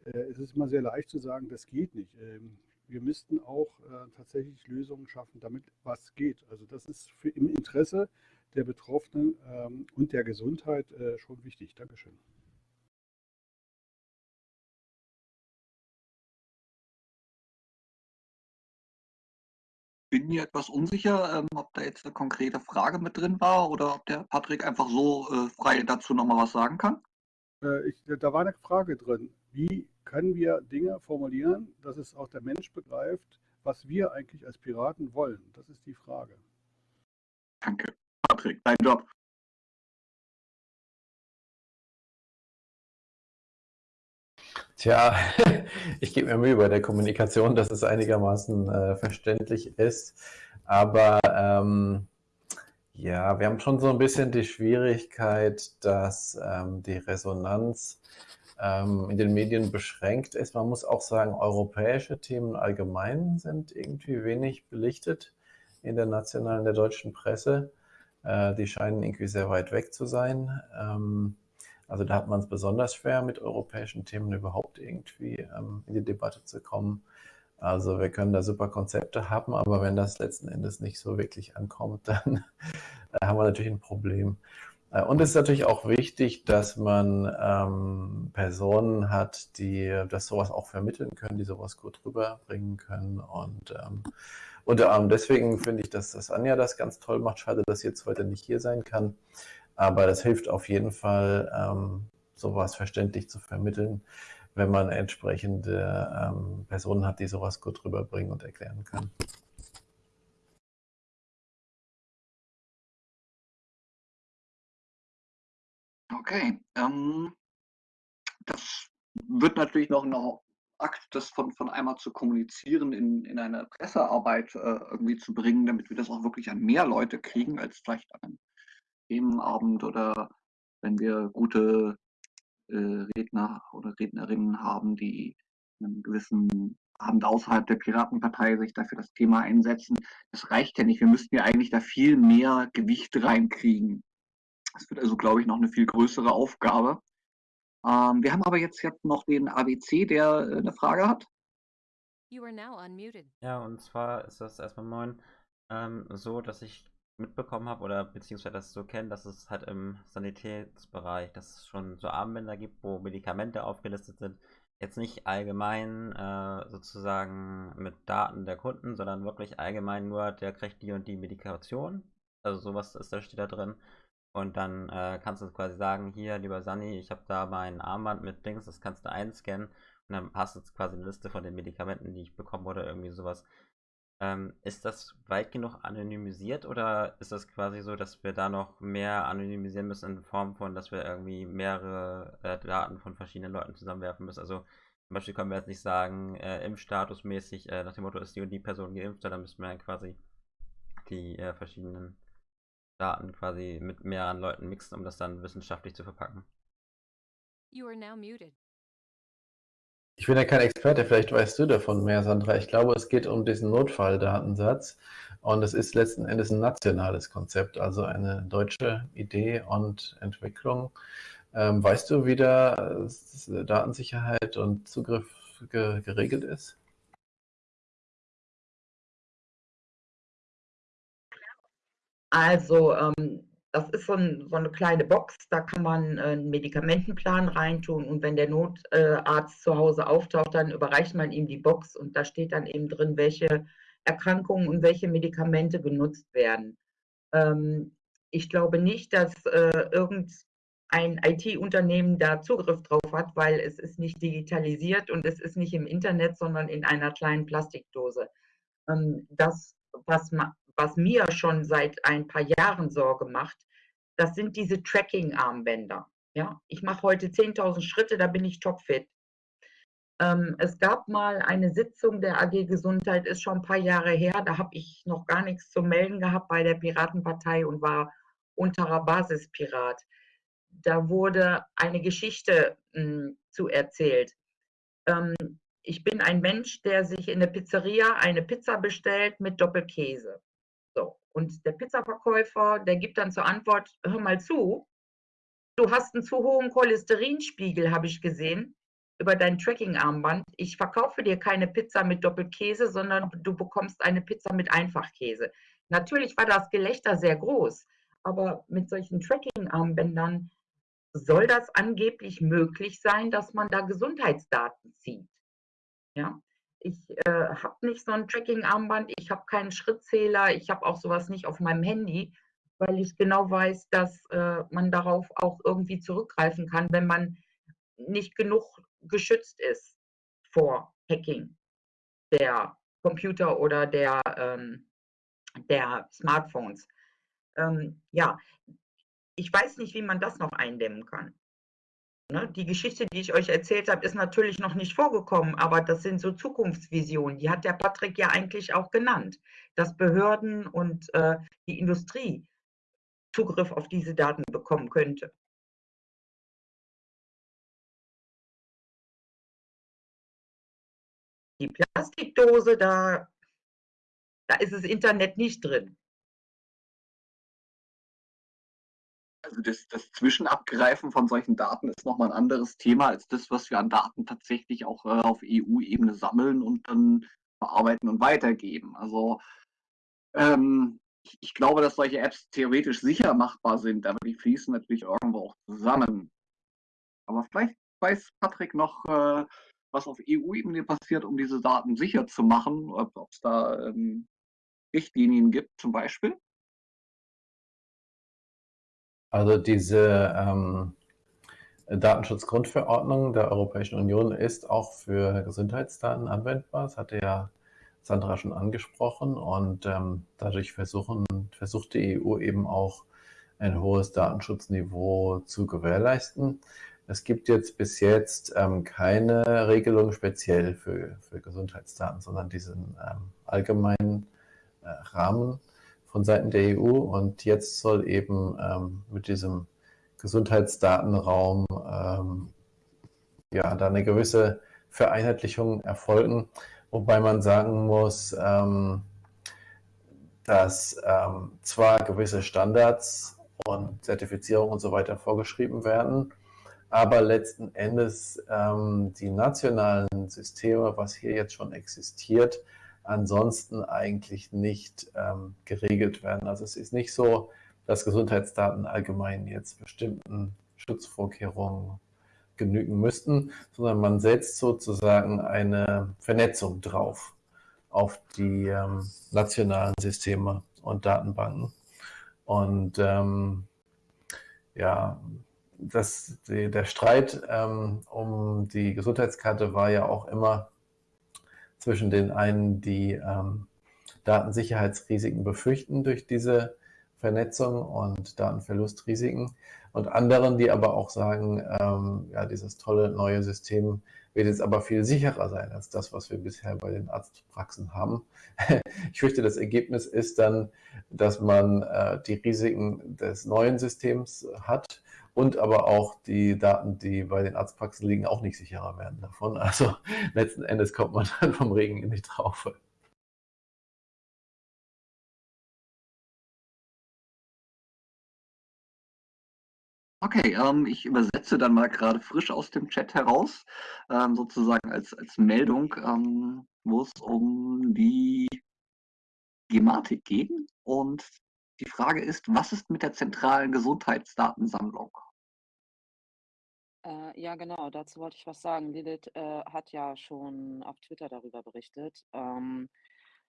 Äh, es ist immer sehr leicht zu sagen, das geht nicht. Ähm, wir müssten auch äh, tatsächlich Lösungen schaffen, damit was geht. Also das ist für, im Interesse der Betroffenen ähm, und der Gesundheit äh, schon wichtig. Dankeschön. Bin mir etwas unsicher, ähm, ob da jetzt eine konkrete Frage mit drin war oder ob der Patrick einfach so äh, frei dazu nochmal was sagen kann. Äh, ich, da war eine Frage drin. Wie können wir Dinge formulieren, dass es auch der Mensch begreift, was wir eigentlich als Piraten wollen? Das ist die Frage. Danke, Patrick, dein Job. Tja, ich gebe mir Mühe bei der Kommunikation, dass es einigermaßen äh, verständlich ist. Aber ähm, ja, wir haben schon so ein bisschen die Schwierigkeit, dass ähm, die Resonanz ähm, in den Medien beschränkt ist. Man muss auch sagen, europäische Themen allgemein sind irgendwie wenig belichtet in der nationalen, der deutschen Presse. Äh, die scheinen irgendwie sehr weit weg zu sein. Ähm, also da hat man es besonders schwer, mit europäischen Themen überhaupt irgendwie ähm, in die Debatte zu kommen. Also wir können da super Konzepte haben, aber wenn das letzten Endes nicht so wirklich ankommt, dann äh, haben wir natürlich ein Problem. Äh, und es ist natürlich auch wichtig, dass man ähm, Personen hat, die das sowas auch vermitteln können, die sowas gut rüberbringen können. Und ähm, unter anderem deswegen finde ich, dass das Anja das ganz toll macht. Schade, dass sie jetzt heute nicht hier sein kann. Aber das hilft auf jeden Fall, ähm, sowas verständlich zu vermitteln, wenn man entsprechende ähm, Personen hat, die sowas gut rüberbringen und erklären können. Okay, ähm, das wird natürlich noch ein Akt, das von, von einmal zu kommunizieren, in, in eine Pressearbeit äh, irgendwie zu bringen, damit wir das auch wirklich an mehr Leute kriegen, als vielleicht an Themenabend oder wenn wir gute äh, Redner oder Rednerinnen haben, die einen gewissen Abend außerhalb der Piratenpartei sich dafür das Thema einsetzen. Das reicht ja nicht. Wir müssten ja eigentlich da viel mehr Gewicht reinkriegen. Das wird also, glaube ich, noch eine viel größere Aufgabe. Ähm, wir haben aber jetzt, jetzt noch den ABC, der äh, eine Frage hat. Ja, und zwar ist das erstmal moin ähm, so, dass ich mitbekommen habe oder beziehungsweise das so kenne, dass es halt im Sanitätsbereich, dass es schon so Armbänder gibt, wo Medikamente aufgelistet sind. Jetzt nicht allgemein äh, sozusagen mit Daten der Kunden, sondern wirklich allgemein nur, der kriegt die und die Medikation. Also sowas ist da steht da drin. Und dann äh, kannst du quasi sagen, hier, lieber Sani, ich habe da mein Armband mit Dings, das kannst du einscannen. Und dann hast du quasi eine Liste von den Medikamenten, die ich bekomme oder irgendwie sowas. Ähm, ist das weit genug anonymisiert oder ist das quasi so, dass wir da noch mehr anonymisieren müssen in Form von, dass wir irgendwie mehrere äh, Daten von verschiedenen Leuten zusammenwerfen müssen? Also zum Beispiel können wir jetzt nicht sagen, äh, impfstatusmäßig äh, nach dem Motto ist die und die Person geimpft, sondern müssen wir dann quasi die äh, verschiedenen Daten quasi mit mehreren Leuten mixen, um das dann wissenschaftlich zu verpacken. You are now muted. Ich bin ja kein Experte, vielleicht weißt du davon mehr, Sandra. Ich glaube, es geht um diesen Notfalldatensatz und es ist letzten Endes ein nationales Konzept, also eine deutsche Idee und Entwicklung. Ähm, weißt du, wie da äh, Datensicherheit und Zugriff ge geregelt ist? Also ähm, das ist so, ein, so, eine kleine Box, da kann man äh, einen Medikamentenplan reintun und wenn der Notarzt zu Hause auftaucht, dann überreicht man ihm die Box und da steht dann eben drin, welche Erkrankungen und welche Medikamente genutzt werden. Ähm, ich glaube nicht, dass äh, irgendein IT-Unternehmen da Zugriff drauf hat, weil es ist nicht digitalisiert und es ist nicht im Internet, sondern in einer kleinen Plastikdose. Ähm, das, was, was mir schon seit ein paar Jahren Sorge macht, das sind diese Tracking-Armbänder. Ja, ich mache heute 10.000 Schritte, da bin ich topfit. Ähm, es gab mal eine Sitzung der AG Gesundheit, ist schon ein paar Jahre her, da habe ich noch gar nichts zu melden gehabt bei der Piratenpartei und war unterer Basispirat. Da wurde eine Geschichte mh, hm, zu erzählt. Ähm, ich bin ein Mensch, der sich in der Pizzeria eine Pizza bestellt mit Doppelkäse. So. Und der Pizzaverkäufer, der gibt dann zur Antwort, hör mal zu, du hast einen zu hohen Cholesterinspiegel, habe ich gesehen, über dein Tracking-Armband. Ich verkaufe dir keine Pizza mit Doppelkäse, sondern du bekommst eine Pizza mit Einfachkäse. Natürlich war das Gelächter sehr groß, aber mit solchen Tracking-Armbändern soll das angeblich möglich sein, dass man da Gesundheitsdaten zieht. Ja, ich äh, habe nicht so ein Tracking-Armband, ich habe keinen Schrittzähler, ich habe auch sowas nicht auf meinem Handy, weil ich genau weiß, dass äh, man darauf auch irgendwie zurückgreifen kann, wenn man nicht genug geschützt ist vor Hacking der Computer oder der, ähm, der Smartphones. Ähm, ja, ich weiß nicht, wie man das noch eindämmen kann. Ne? Die Geschichte, die ich euch erzählt habe, ist natürlich noch nicht vorgekommen, aber das sind so Zukunftsvisionen. Die hat der Patrick ja eigentlich auch genannt, dass Behörden und äh, die Industrie Zugriff auf diese Daten bekommen könnte. Die Plastikdose, da, da ist das Internet nicht drin. Also das, das Zwischenabgreifen von solchen Daten ist nochmal ein anderes Thema als das, was wir an Daten tatsächlich auch äh, auf EU-Ebene sammeln und dann verarbeiten und weitergeben. Also ähm, ich, ich, glaube, dass solche Apps theoretisch sicher machbar sind, aber die fließen natürlich irgendwo auch zusammen. Aber vielleicht weiß Patrick noch, äh, was auf EU-Ebene passiert, um diese Daten sicher zu machen, ob es da ähm, Richtlinien gibt zum Beispiel. Also diese ähm, Datenschutzgrundverordnung der Europäischen Union ist auch für Gesundheitsdaten anwendbar. Das hatte ja Sandra schon angesprochen und ähm, dadurch versuchen, versucht die EU eben auch ein hohes Datenschutzniveau zu gewährleisten. Es gibt jetzt bis jetzt ähm, keine Regelung speziell für, für Gesundheitsdaten, sondern diesen ähm, allgemeinen äh, Rahmen von Seiten der EU. Und jetzt soll eben ähm, mit diesem Gesundheitsdatenraum ähm, ja, da eine gewisse Vereinheitlichung erfolgen. Wobei man sagen muss, ähm, dass ähm, zwar gewisse Standards und Zertifizierungen und so weiter vorgeschrieben werden, aber letzten Endes ähm, die nationalen Systeme, was hier jetzt schon existiert, ansonsten eigentlich nicht ähm, geregelt werden. Also es ist nicht so, dass Gesundheitsdaten allgemein jetzt bestimmten Schutzvorkehrungen genügen müssten, sondern man setzt sozusagen eine Vernetzung drauf auf die ähm, nationalen Systeme und Datenbanken. Und ähm, ja, das, die, der Streit ähm, um die Gesundheitskarte war ja auch immer zwischen den einen, die ähm, Datensicherheitsrisiken befürchten durch diese Vernetzung und Datenverlustrisiken und anderen, die aber auch sagen, ähm, ja, dieses tolle neue System wird jetzt aber viel sicherer sein als das, was wir bisher bei den Arztpraxen haben. ich fürchte, das Ergebnis ist dann, dass man äh, die Risiken des neuen Systems hat und aber auch die Daten, die bei den Arztpraxen liegen, auch nicht sicherer werden davon. Also letzten Endes kommt man dann vom Regen in die Traufe. Okay, ähm, ich übersetze dann mal gerade frisch aus dem Chat heraus, ähm, sozusagen als, als Meldung, ähm, wo es um die Gematik geht. Und die Frage ist, was ist mit der zentralen Gesundheitsdatensammlung? Äh, ja, genau, dazu wollte ich was sagen. Lilith äh, hat ja schon auf Twitter darüber berichtet. Ähm,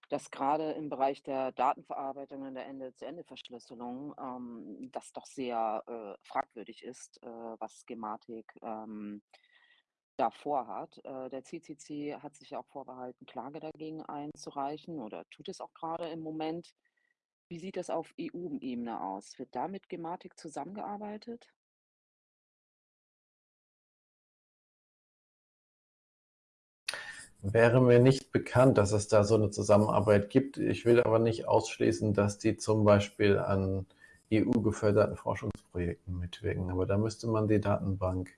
dass gerade im Bereich der Datenverarbeitung und der Ende-zu-Ende-Verschlüsselung ähm, das doch sehr äh, fragwürdig ist, äh, was Gematik ähm, da vorhat. Äh, der CCC hat sich ja auch vorbehalten, Klage dagegen einzureichen oder tut es auch gerade im Moment. Wie sieht das auf EU-Ebene aus? Wird da mit Gematik zusammengearbeitet? Wäre mir nicht bekannt, dass es da so eine Zusammenarbeit gibt. Ich will aber nicht ausschließen, dass die zum Beispiel an EU-geförderten Forschungsprojekten mitwirken. Aber da müsste man die Datenbank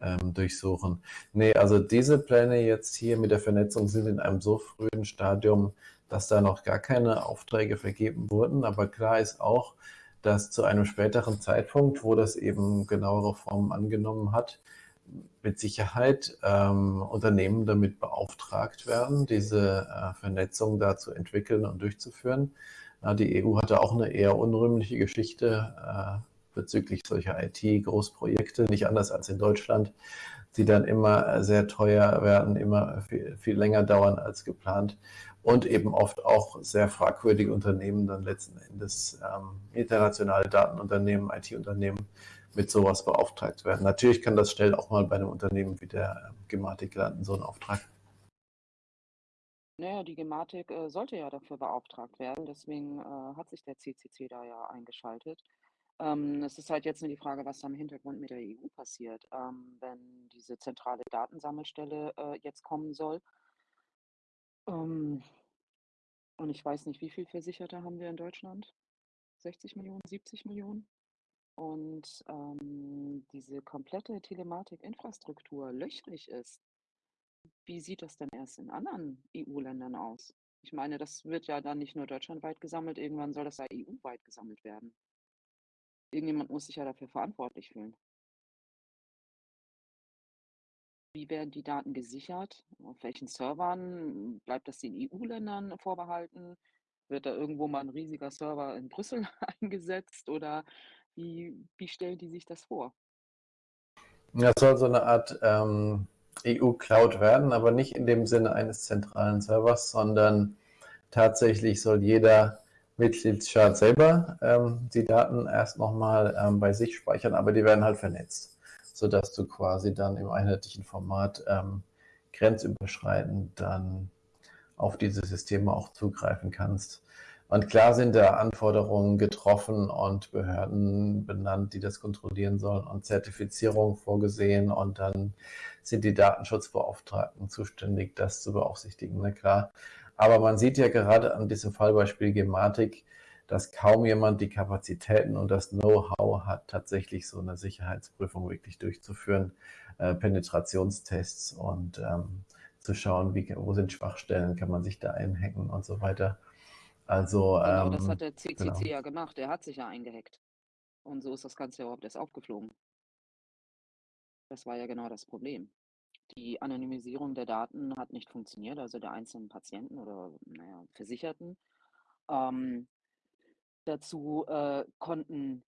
ähm, durchsuchen. Nee, also diese Pläne jetzt hier mit der Vernetzung sind in einem so frühen Stadium, dass da noch gar keine Aufträge vergeben wurden. Aber klar ist auch, dass zu einem späteren Zeitpunkt, wo das eben genauere Formen angenommen hat, mit Sicherheit ähm, Unternehmen damit beauftragt werden, diese äh, Vernetzung da zu entwickeln und durchzuführen. Ja, die EU hatte auch eine eher unrühmliche Geschichte äh, bezüglich solcher IT-Großprojekte, nicht anders als in Deutschland, die dann immer sehr teuer werden, immer viel, viel länger dauern als geplant und eben oft auch sehr fragwürdige Unternehmen dann letzten Endes ähm, internationale Datenunternehmen, IT-Unternehmen mit sowas beauftragt werden. Natürlich kann das schnell auch mal bei einem Unternehmen wie der ähm, Gematik landen, so ein Auftrag. Naja, die Gematik äh, sollte ja dafür beauftragt werden, deswegen äh, hat sich der CCC da ja eingeschaltet. Ähm, es ist halt jetzt nur die Frage, was da im Hintergrund mit der EU passiert, ähm, wenn diese zentrale Datensammelstelle äh, jetzt kommen soll. Ähm, und ich weiß nicht, wie viel Versicherte haben wir in Deutschland? 60 Millionen, 70 Millionen? Und ähm, diese komplette Telematik-Infrastruktur löchrig ist. Wie sieht das denn erst in anderen EU-Ländern aus? Ich meine, das wird ja dann nicht nur deutschlandweit gesammelt, irgendwann soll das ja EU-weit gesammelt werden. Irgendjemand muss sich ja dafür verantwortlich fühlen. Wie werden die Daten gesichert? Auf welchen Servern? Bleibt das den EU-Ländern vorbehalten? Wird da irgendwo mal ein riesiger Server in Brüssel eingesetzt oder wie, wie stellen die sich das vor? Ja, es soll so eine Art ähm, EU-Cloud werden, aber nicht in dem Sinne eines zentralen Servers, sondern tatsächlich soll jeder Mitgliedstaat selber ähm, die Daten erst nochmal ähm, bei sich speichern, aber die werden halt vernetzt sodass du quasi dann im einheitlichen Format ähm, grenzüberschreitend dann auf diese Systeme auch zugreifen kannst. Und klar sind da Anforderungen getroffen und Behörden benannt, die das kontrollieren sollen und Zertifizierung vorgesehen und dann sind die Datenschutzbeauftragten zuständig, das zu beaufsichtigen, na klar. Aber man sieht ja gerade an diesem Fallbeispiel Gematik, dass kaum jemand die Kapazitäten und das Know-how hat, tatsächlich so eine Sicherheitsprüfung wirklich durchzuführen, äh, Penetrationstests und ähm, zu schauen, wie, wo sind Schwachstellen, kann man sich da einhacken und so weiter. Also, genau, ähm, das hat der CCC genau. ja gemacht. Der hat sich ja eingehackt. Und so ist das Ganze überhaupt erst aufgeflogen. Das war ja genau das Problem. Die Anonymisierung der Daten hat nicht funktioniert, also der einzelnen Patienten oder naja, Versicherten. Ähm, Dazu äh, konnten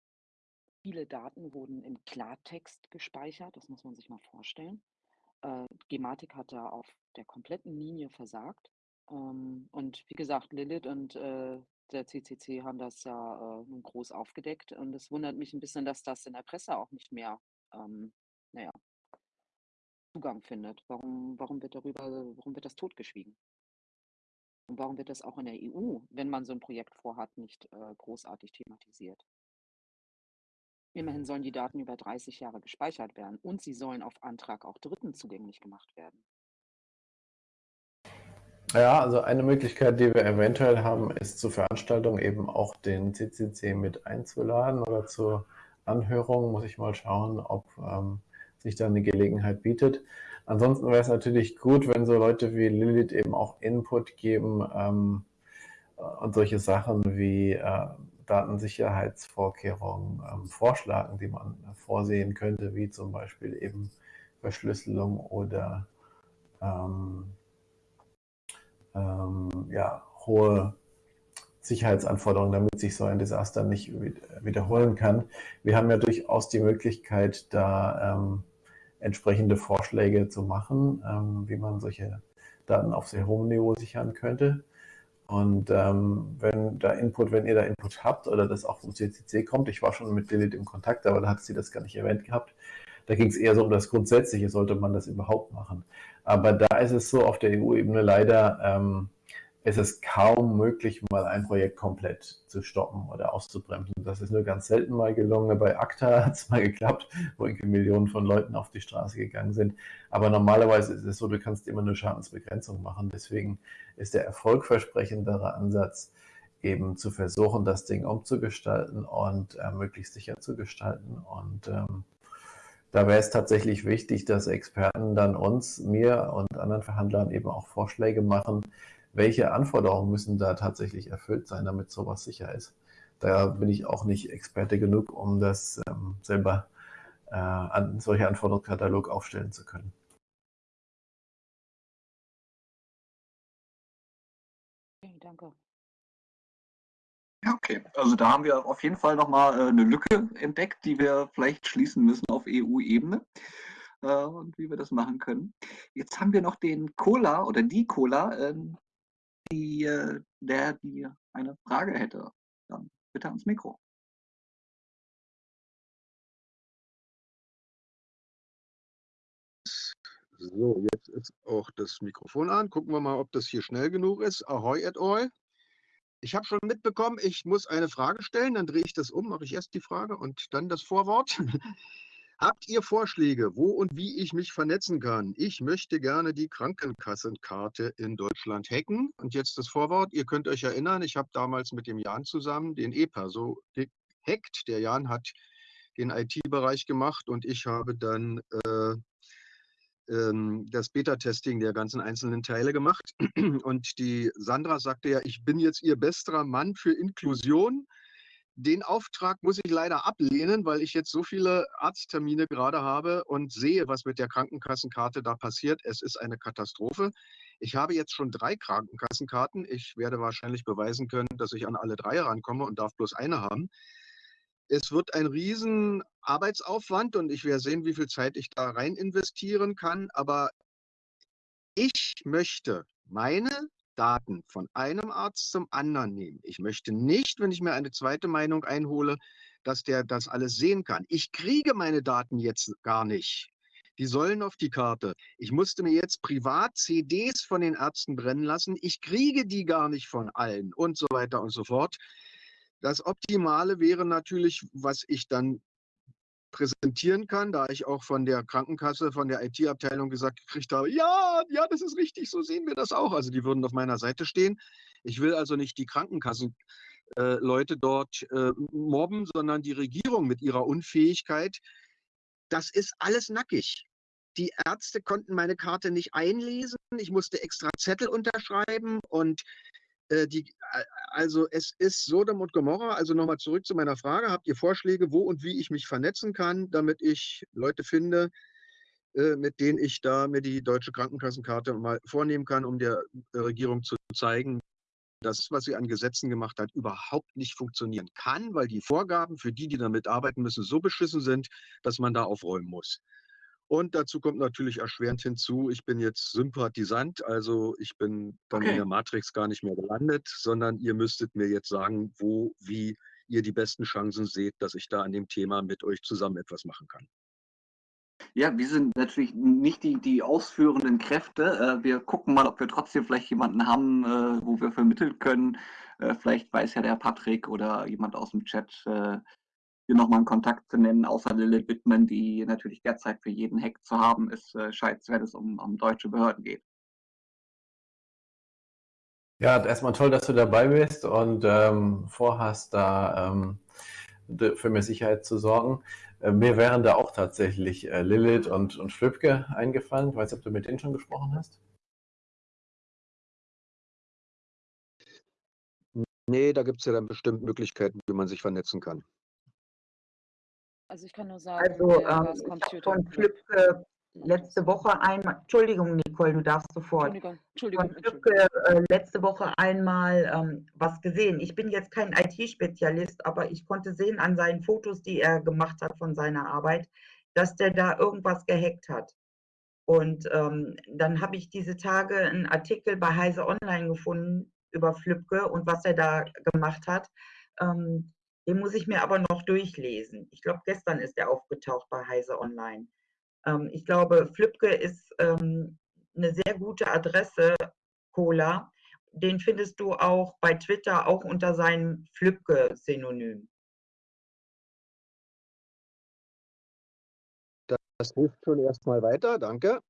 viele Daten wurden im Klartext gespeichert, das muss man sich mal vorstellen. Äh, Gematik hat da auf der kompletten Linie versagt. Ähm, und wie gesagt, Lilith und äh, der CCC haben das ja äh, nun groß aufgedeckt. Und es wundert mich ein bisschen, dass das in der Presse auch nicht mehr, ähm, naja, Zugang findet. Warum, warum wird darüber, warum wird das totgeschwiegen? Und warum wird das auch in der EU, wenn man so ein Projekt vorhat, nicht äh, großartig thematisiert? Immerhin sollen die Daten über 30 Jahre gespeichert werden und sie sollen auf Antrag auch Dritten zugänglich gemacht werden. Ja, also eine Möglichkeit, die wir eventuell haben, ist zur Veranstaltung eben auch den CCC mit einzuladen oder zur Anhörung. Muss ich mal schauen, ob ähm, sich da eine Gelegenheit bietet. Ansonsten wäre es natürlich gut, wenn so Leute wie Lilith eben auch Input geben ähm, und solche Sachen wie äh, Datensicherheitsvorkehrungen ähm, vorschlagen, die man vorsehen könnte, wie zum Beispiel eben Verschlüsselung oder ähm, ähm ja, hohe Sicherheitsanforderungen, damit sich so ein Desaster nicht wiederholen kann. Wir haben ja durchaus die Möglichkeit, da ähm, entsprechende Vorschläge zu machen, ähm, wie man solche Daten auf sehr hohem Niveau sichern könnte. Und ähm, wenn da Input, wenn ihr da Input habt oder das auch vom CCC kommt, ich war schon mit Lilith im Kontakt, aber da hat sie das gar nicht erwähnt gehabt. Da ging es eher so um das Grundsätzliche, sollte man das überhaupt machen. Aber da ist es so auf der EU-Ebene leider, ähm, ist es kaum möglich, mal ein Projekt komplett zu stoppen oder auszubremsen. Das ist nur ganz selten mal gelungen. Bei ACTA hat es mal geklappt, wo irgendwie Millionen von Leuten auf die Straße gegangen sind. Aber normalerweise ist es so, du kannst immer nur Schadensbegrenzung machen. Deswegen ist der erfolgversprechendere Ansatz eben zu versuchen, das Ding umzugestalten und äh, möglichst sicher zu gestalten. Und ähm, da wäre es tatsächlich wichtig, dass Experten dann uns, mir und anderen Verhandlern eben auch Vorschläge machen, welche Anforderungen müssen da tatsächlich erfüllt sein, damit sowas sicher ist. Da bin ich auch nicht Experte genug, um das ähm, selber äh, an solche Anforderungskatalog aufstellen zu können. Okay, danke. Ja, okay. Also da haben wir auf jeden Fall nochmal äh, eine Lücke entdeckt, die wir vielleicht schließen müssen auf EU-Ebene äh, und wie wir das machen können. Jetzt haben wir noch den Cola oder die Cola, äh, die, äh, der die eine Frage hätte. Dann bitte ans Mikro. So, jetzt ist auch das Mikrofon an. Gucken wir mal, ob das hier schnell genug ist. Ahoi et al. Ich habe schon mitbekommen, ich muss eine Frage stellen, dann drehe ich das um, mache ich erst die Frage und dann das Vorwort. Habt ihr Vorschläge, wo und wie ich mich vernetzen kann? Ich möchte gerne die Krankenkassenkarte in Deutschland hacken. Und jetzt das Vorwort. Ihr könnt euch erinnern, ich habe damals mit dem Jan zusammen den EPA so gehackt. Der Jan hat den IT-Bereich gemacht und ich habe dann äh, ähm, das Beta-Testing der ganzen einzelnen Teile gemacht. Und die Sandra sagte ja, ich bin jetzt ihr bester Mann für Inklusion. Den Auftrag muss ich leider ablehnen, weil ich jetzt so viele Arzttermine gerade habe und sehe, was mit der Krankenkassenkarte da passiert. Es ist eine Katastrophe. Ich habe jetzt schon drei Krankenkassenkarten. Ich werde wahrscheinlich beweisen können, dass ich an alle drei rankomme und darf bloß eine haben. Es wird ein riesen Arbeitsaufwand und ich werde sehen, wie viel Zeit ich da rein investieren kann. Aber ich möchte meine Daten von einem Arzt zum anderen nehmen. Ich möchte nicht, wenn ich mir eine zweite Meinung einhole, dass der das alles sehen kann. Ich kriege meine Daten jetzt gar nicht. Die sollen auf die Karte. Ich musste mir jetzt privat CDs von den Ärzten brennen lassen. Ich kriege die gar nicht von allen und so weiter und so fort. Das Optimale wäre natürlich, was ich dann präsentieren kann, da ich auch von der Krankenkasse, von der IT-Abteilung gesagt gekriegt habe, ja, ja, das ist richtig, so sehen wir das auch. Also die würden auf meiner Seite stehen. Ich will also nicht die Krankenkassenleute äh, dort äh, mobben, sondern die Regierung mit ihrer Unfähigkeit. Das ist alles nackig. Die Ärzte konnten meine Karte nicht einlesen. Ich musste extra Zettel unterschreiben und die, also es ist Sodom und Gomorra. Also nochmal zurück zu meiner Frage. Habt ihr Vorschläge, wo und wie ich mich vernetzen kann, damit ich Leute finde, äh, mit denen ich da mir die deutsche Krankenkassenkarte mal vornehmen kann, um der Regierung zu zeigen, dass was sie an Gesetzen gemacht hat, überhaupt nicht funktionieren kann, weil die Vorgaben für die, die damit arbeiten müssen, so beschissen sind, dass man da aufräumen muss. Und dazu kommt natürlich erschwerend hinzu, ich bin jetzt Sympathisant, also ich bin dann okay. in der Matrix gar nicht mehr gelandet, sondern ihr müsstet mir jetzt sagen, wo, wie ihr die besten Chancen seht, dass ich da an dem Thema mit euch zusammen etwas machen kann. Ja, wir sind natürlich nicht die, die ausführenden Kräfte. Äh, wir gucken mal, ob wir trotzdem vielleicht jemanden haben, äh, wo wir vermitteln können. Äh, vielleicht weiß ja der Patrick oder jemand aus dem Chat, hier nochmal einen Kontakt zu nennen, außer Lilith Wittmann, die natürlich derzeit für jeden Hack zu haben ist, äh, scheint, wenn es um, um deutsche Behörden geht. Ja, erstmal toll, dass du dabei bist und ähm, vorhast, da ähm, für mehr Sicherheit zu sorgen. Äh, mir wären da auch tatsächlich äh, Lilith und, und Flübke eingefallen. Ich weiß nicht, ob du mit denen schon gesprochen hast. Nee, da gibt es ja dann bestimmt Möglichkeiten, wie man sich vernetzen kann. Also ich kann nur sagen, also, ähm, ich von Flipke letzte Woche einmal, Entschuldigung, Nicole, du darfst sofort. Entschuldigung, Entschuldigung. Von Flipke äh, letzte Woche einmal ähm, was gesehen. Ich bin jetzt kein IT-Spezialist, aber ich konnte sehen an seinen Fotos, die er gemacht hat von seiner Arbeit, dass der da irgendwas gehackt hat. Und ähm, dann habe ich diese Tage einen Artikel bei Heise Online gefunden über Flipke und was er da gemacht hat. Ähm, den muss ich mir aber noch durchlesen. Ich glaube, gestern ist er aufgetaucht bei Heise Online. Ähm, ich glaube, Flipke ist ähm, eine sehr gute Adresse, Cola. Den findest du auch bei Twitter, auch unter seinem Flipke-Synonym. Das hilft schon erstmal weiter, danke.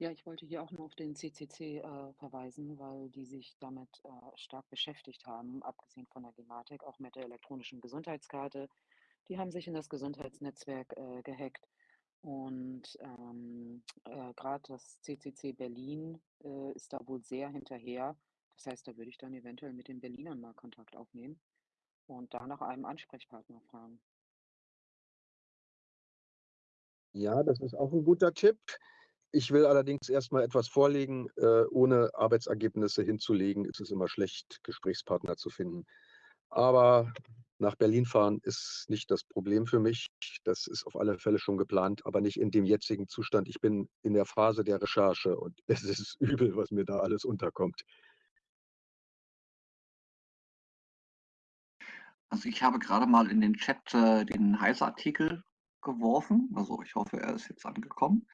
Ja, ich wollte hier auch nur auf den CCC äh, verweisen, weil die sich damit äh, stark beschäftigt haben, abgesehen von der Gematik, auch mit der elektronischen Gesundheitskarte. Die haben sich in das Gesundheitsnetzwerk äh, gehackt. Und ähm, äh, gerade das CCC Berlin äh, ist da wohl sehr hinterher. Das heißt, da würde ich dann eventuell mit den Berlinern mal Kontakt aufnehmen und da nach einem Ansprechpartner fragen. Ja, das ist auch ein guter Tipp. Ich will allerdings erst mal etwas vorlegen. Äh, ohne Arbeitsergebnisse hinzulegen, ist es immer schlecht, Gesprächspartner zu finden. Aber nach Berlin fahren ist nicht das Problem für mich. Das ist auf alle Fälle schon geplant, aber nicht in dem jetzigen Zustand. Ich bin in der Phase der Recherche und es ist übel, was mir da alles unterkommt. Also ich habe gerade mal in den Chat äh, den Heise-Artikel geworfen. Also ich hoffe, er ist jetzt angekommen.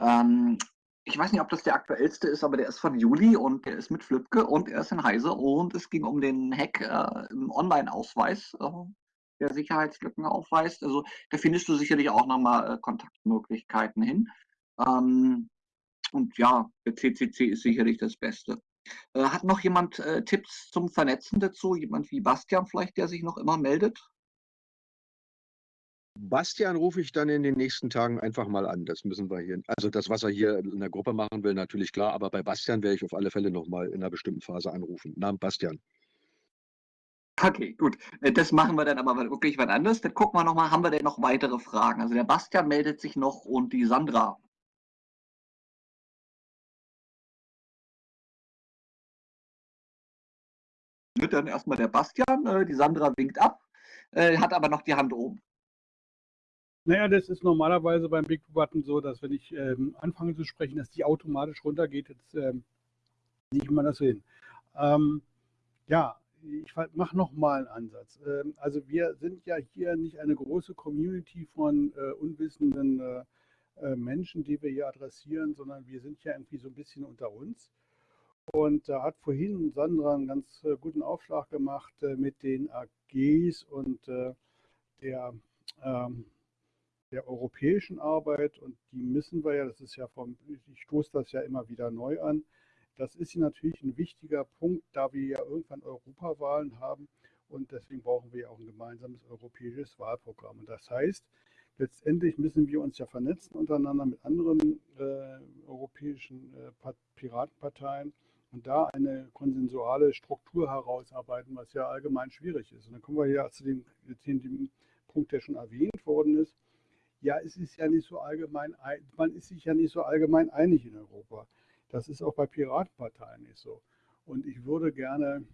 Ähm, ich weiß nicht, ob das der aktuellste ist, aber der ist von Juli und der ist mit Flipke und er ist in Heise und es ging um den Hack äh, im Online-Ausweis, äh, der Sicherheitslücken aufweist. Also da findest du sicherlich auch nochmal äh, Kontaktmöglichkeiten hin. Ähm, und ja, der CCC ist sicherlich das Beste. Äh, hat noch jemand äh, Tipps zum Vernetzen dazu? Jemand wie Bastian vielleicht, der sich noch immer meldet? Bastian rufe ich dann in den nächsten Tagen einfach mal an. Das müssen wir hier. Also das, was er hier in der Gruppe machen will, natürlich klar, aber bei Bastian werde ich auf alle Fälle nochmal in einer bestimmten Phase anrufen. Namen Bastian. Okay, gut. Äh, das machen wir dann aber wirklich wann anders. Dann gucken wir nochmal, haben wir denn noch weitere Fragen? Also der Bastian meldet sich noch und die Sandra. Dann erstmal der Bastian, äh, die Sandra winkt ab, äh, hat aber noch die Hand oben. Naja, das ist normalerweise beim Big Button so, dass wenn ich ähm, anfange zu sprechen, dass die automatisch runtergeht. Jetzt ähm, sieht man das hin. Ähm, ja, ich mache nochmal einen Ansatz. Ähm, also wir sind ja hier nicht eine große Community von äh, unwissenden äh, äh, Menschen, die wir hier adressieren, sondern wir sind ja irgendwie so ein bisschen unter uns. Und da hat vorhin Sandra einen ganz äh, guten Aufschlag gemacht äh, mit den AGs und äh, der ähm, der europäischen Arbeit und die müssen wir ja, das ist ja vom, ich stoße das ja immer wieder neu an, das ist natürlich ein wichtiger Punkt, da wir ja irgendwann Europawahlen haben und deswegen brauchen wir ja auch ein gemeinsames europäisches Wahlprogramm. Und das heißt, letztendlich müssen wir uns ja vernetzen untereinander mit anderen äh, europäischen äh, Piratenparteien und da eine konsensuale Struktur herausarbeiten, was ja allgemein schwierig ist. Und dann kommen wir ja zu dem, zu dem Punkt, der schon erwähnt worden ist ja, es ist ja nicht so allgemein, man ist sich ja nicht so allgemein einig in Europa. Das ist auch bei Piratenparteien nicht so. Und ich würde gerne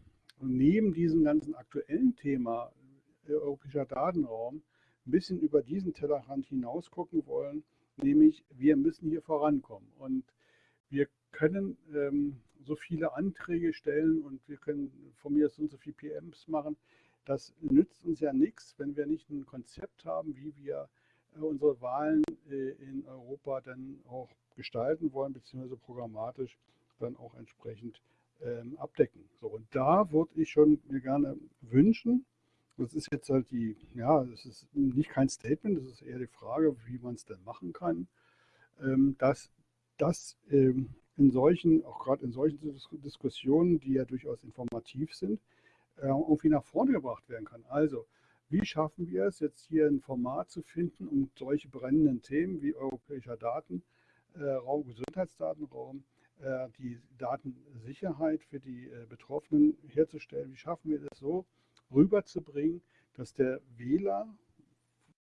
neben diesem ganzen aktuellen Thema äh, europäischer Datenraum ein bisschen über diesen Tellerrand hinaus gucken wollen, nämlich wir müssen hier vorankommen. Und wir können ähm, so viele Anträge stellen und wir können von mir so und so viele PMs machen. Das nützt uns ja nichts, wenn wir nicht ein Konzept haben, wie wir unsere Wahlen äh, in Europa dann auch gestalten wollen, beziehungsweise programmatisch dann auch entsprechend ähm, abdecken. So, und da würde ich schon mir gerne wünschen, das ist jetzt halt die, ja, es ist nicht kein Statement, das ist eher die Frage, wie man es denn machen kann, ähm, dass das ähm, in solchen, auch gerade in solchen Diskussionen, die ja durchaus informativ sind, äh, irgendwie nach vorne gebracht werden kann. Also, wie schaffen wir es, jetzt hier ein Format zu finden, um solche brennenden Themen wie europäischer Datenraum, äh, Gesundheitsdatenraum, äh, die Datensicherheit für die äh, Betroffenen herzustellen? Wie schaffen wir das so rüberzubringen, dass der Wähler,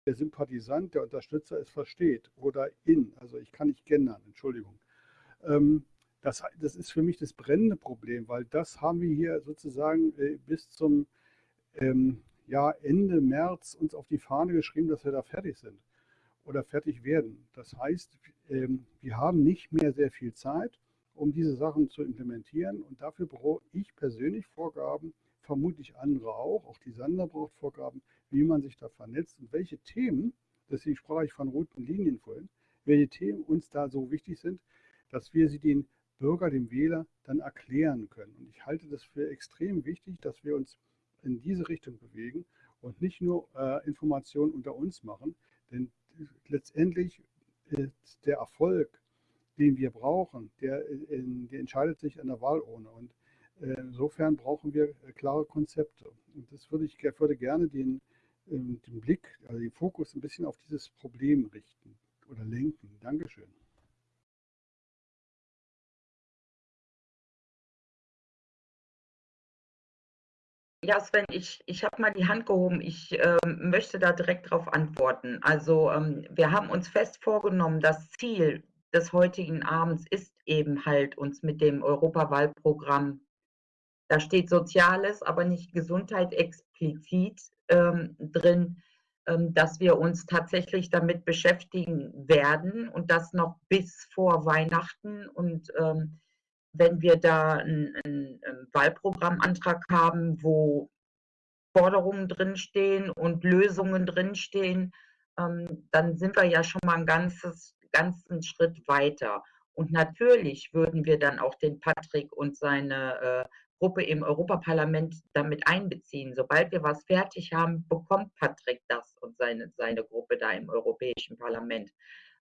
der Sympathisant, der Unterstützer es versteht oder in, also ich kann nicht gendern, Entschuldigung. Ähm, das, das ist für mich das brennende Problem, weil das haben wir hier sozusagen bis zum ähm, ja Ende März uns auf die Fahne geschrieben, dass wir da fertig sind oder fertig werden. Das heißt, ähm, wir haben nicht mehr sehr viel Zeit, um diese Sachen zu implementieren und dafür brauche ich persönlich Vorgaben, vermutlich andere auch, auch die Sander braucht Vorgaben, wie man sich da vernetzt und welche Themen, deswegen sprach ich von roten Linien vorhin, welche Themen uns da so wichtig sind, dass wir sie den Bürger, dem Wähler dann erklären können. Und ich halte das für extrem wichtig, dass wir uns in diese Richtung bewegen und nicht nur äh, Informationen unter uns machen. Denn letztendlich ist der Erfolg den wir brauchen, der, in, der entscheidet sich an der Wahlurne. Und äh, insofern brauchen wir äh, klare Konzepte. Und das würde ich würde gerne den, ähm, den Blick, also den Fokus ein bisschen auf dieses Problem richten oder lenken. Dankeschön. Ja, Sven, ich, ich habe mal die Hand gehoben. Ich äh, möchte da direkt darauf antworten. Also ähm, wir haben uns fest vorgenommen, das Ziel des heutigen Abends ist eben halt uns mit dem Europawahlprogramm, da steht Soziales, aber nicht Gesundheit explizit ähm, drin, ähm, dass wir uns tatsächlich damit beschäftigen werden und das noch bis vor Weihnachten und ähm, wenn wir da einen, einen Wahlprogrammantrag haben, wo Forderungen drinstehen und Lösungen drinstehen, ähm, dann sind wir ja schon mal einen ganzes, ganzen Schritt weiter. Und natürlich würden wir dann auch den Patrick und seine äh, Gruppe im Europaparlament damit einbeziehen. Sobald wir was fertig haben, bekommt Patrick das und seine, seine Gruppe da im Europäischen Parlament.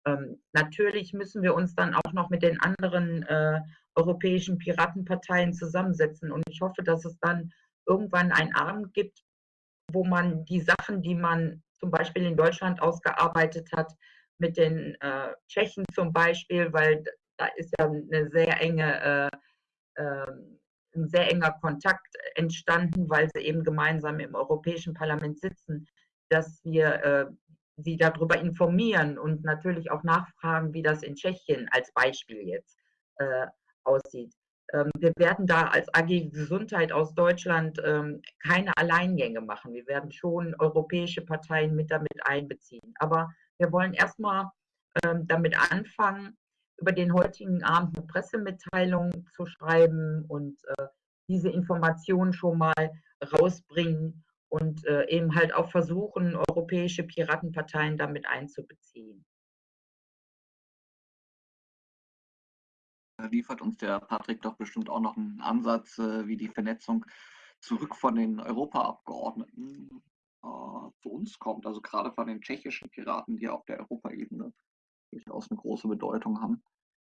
Ähm, natürlich müssen wir uns dann auch noch mit den anderen äh, europäischen Piratenparteien zusammensetzen. Und ich hoffe, dass es dann irgendwann einen Abend gibt, wo man die Sachen, die man zum Beispiel in Deutschland ausgearbeitet hat, mit den äh, Tschechen zum Beispiel, weil da ist ja eine sehr enge, äh, äh, ein sehr enger Kontakt entstanden, weil sie eben gemeinsam im Europäischen Parlament sitzen, dass wir äh, sie darüber informieren und natürlich auch nachfragen, wie das in Tschechien als Beispiel jetzt äh, aussieht. Ähm, wir werden da als AG Gesundheit aus Deutschland ähm, keine Alleingänge machen. Wir werden schon europäische Parteien mit damit einbeziehen. Aber wir wollen erstmal ähm, damit anfangen, über den heutigen Abend eine Pressemitteilung zu schreiben und äh, diese Informationen schon mal rausbringen und äh, eben halt auch versuchen, europäische Piratenparteien damit einzubeziehen. Liefert uns der Patrick doch bestimmt auch noch einen Ansatz, äh, wie die Vernetzung zurück von den Europaabgeordneten äh, zu uns kommt. Also gerade von den tschechischen Piraten, die auf der Europaebene durchaus eine große Bedeutung haben.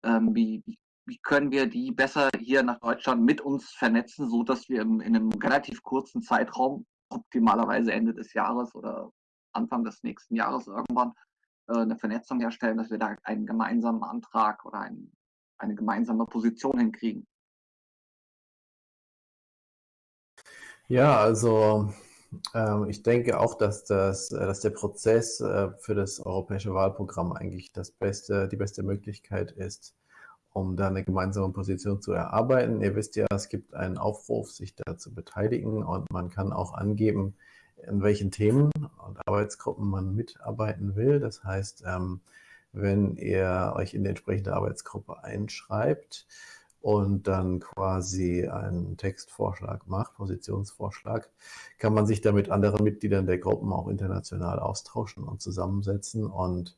Ähm, wie, wie können wir die besser hier nach Deutschland mit uns vernetzen, so dass wir in, in einem relativ kurzen Zeitraum, optimalerweise Ende des Jahres oder Anfang des nächsten Jahres irgendwann, äh, eine Vernetzung herstellen, dass wir da einen gemeinsamen Antrag oder einen eine gemeinsame Position hinkriegen. Ja, also ähm, ich denke auch, dass, das, äh, dass der Prozess äh, für das europäische Wahlprogramm eigentlich das beste, die beste Möglichkeit ist, um da eine gemeinsame Position zu erarbeiten. Ihr wisst ja, es gibt einen Aufruf, sich da zu beteiligen und man kann auch angeben, in welchen Themen und Arbeitsgruppen man mitarbeiten will. Das heißt, ähm, wenn ihr euch in die entsprechende Arbeitsgruppe einschreibt und dann quasi einen Textvorschlag macht, Positionsvorschlag, kann man sich da mit anderen Mitgliedern der Gruppen auch international austauschen und zusammensetzen. Und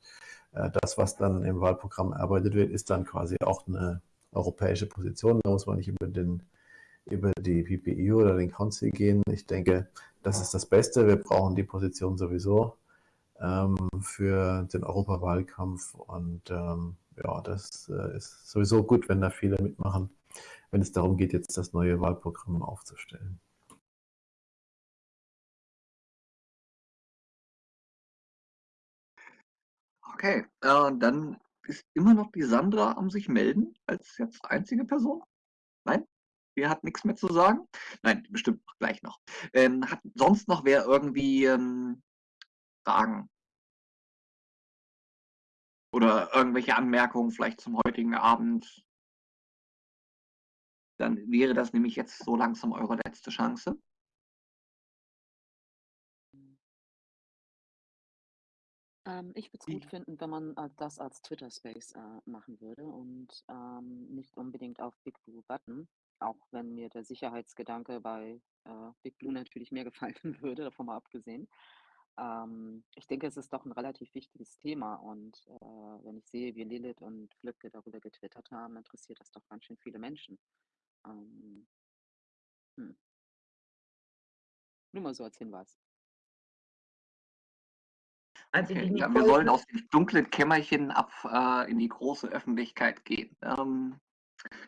äh, das, was dann im Wahlprogramm erarbeitet wird, ist dann quasi auch eine europäische Position. Da muss man nicht über, den, über die PPU oder den Council gehen. Ich denke, das ist das Beste. Wir brauchen die Position sowieso für den Europawahlkampf. Und ähm, ja, das äh, ist sowieso gut, wenn da viele mitmachen, wenn es darum geht, jetzt das neue Wahlprogramm aufzustellen. Okay, äh, dann ist immer noch die Sandra am sich melden als jetzt einzige Person. Nein? Wer hat nichts mehr zu sagen? Nein, bestimmt gleich noch. Ähm, hat sonst noch wer irgendwie ähm, Fragen oder irgendwelche Anmerkungen vielleicht zum heutigen Abend? Dann wäre das nämlich jetzt so langsam eure letzte Chance. Ähm, ich würde es gut finden, wenn man äh, das als Twitter-Space äh, machen würde und ähm, nicht unbedingt auf Big Blue Button, auch wenn mir der Sicherheitsgedanke bei äh, Big Blue natürlich mehr gefallen würde, davon mal abgesehen. Ähm, ich denke, es ist doch ein relativ wichtiges Thema und äh, wenn ich sehe, wie Lilith und Flipke darüber getwittert haben, interessiert das doch ganz schön viele Menschen. Ähm, hm. Nur mal so als Hinweis. Also Okay, ja, wir sollen aus dem dunklen Kämmerchen ab äh, in die große Öffentlichkeit gehen. Ähm,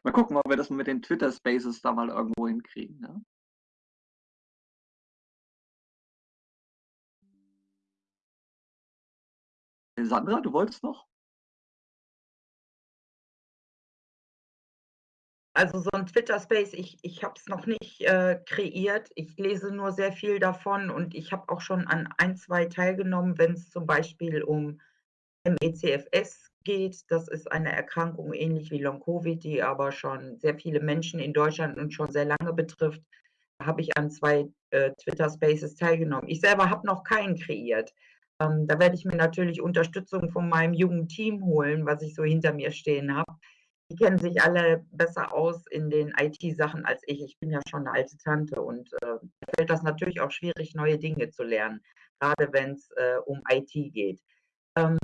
mal gucken, ob wir das mit den Twitter Spaces da mal irgendwo hinkriegen. Ne? Sandra, du wolltest noch? also so ein Twitter-Space, ich, ich habe es noch nicht äh, kreiert. Ich lese nur sehr viel davon und ich habe auch schon an ein, zwei teilgenommen, wenn es zum Beispiel um MECFS geht. Das ist eine Erkrankung ähnlich wie Long-Covid, die aber schon sehr viele Menschen in Deutschland und schon sehr lange betrifft. Da habe ich an zwei äh, Twitter-Spaces teilgenommen. Ich selber habe noch keinen kreiert. Ähm, da werde ich mir natürlich Unterstützung von meinem jungen Team holen, was ich so hinter mir stehen habe. Die kennen sich alle besser aus in den IT-Sachen als ich. Ich bin ja schon eine alte Tante und äh, fällt das natürlich auch schwierig, neue Dinge zu lernen, gerade wenn es äh, um IT geht. Ähm,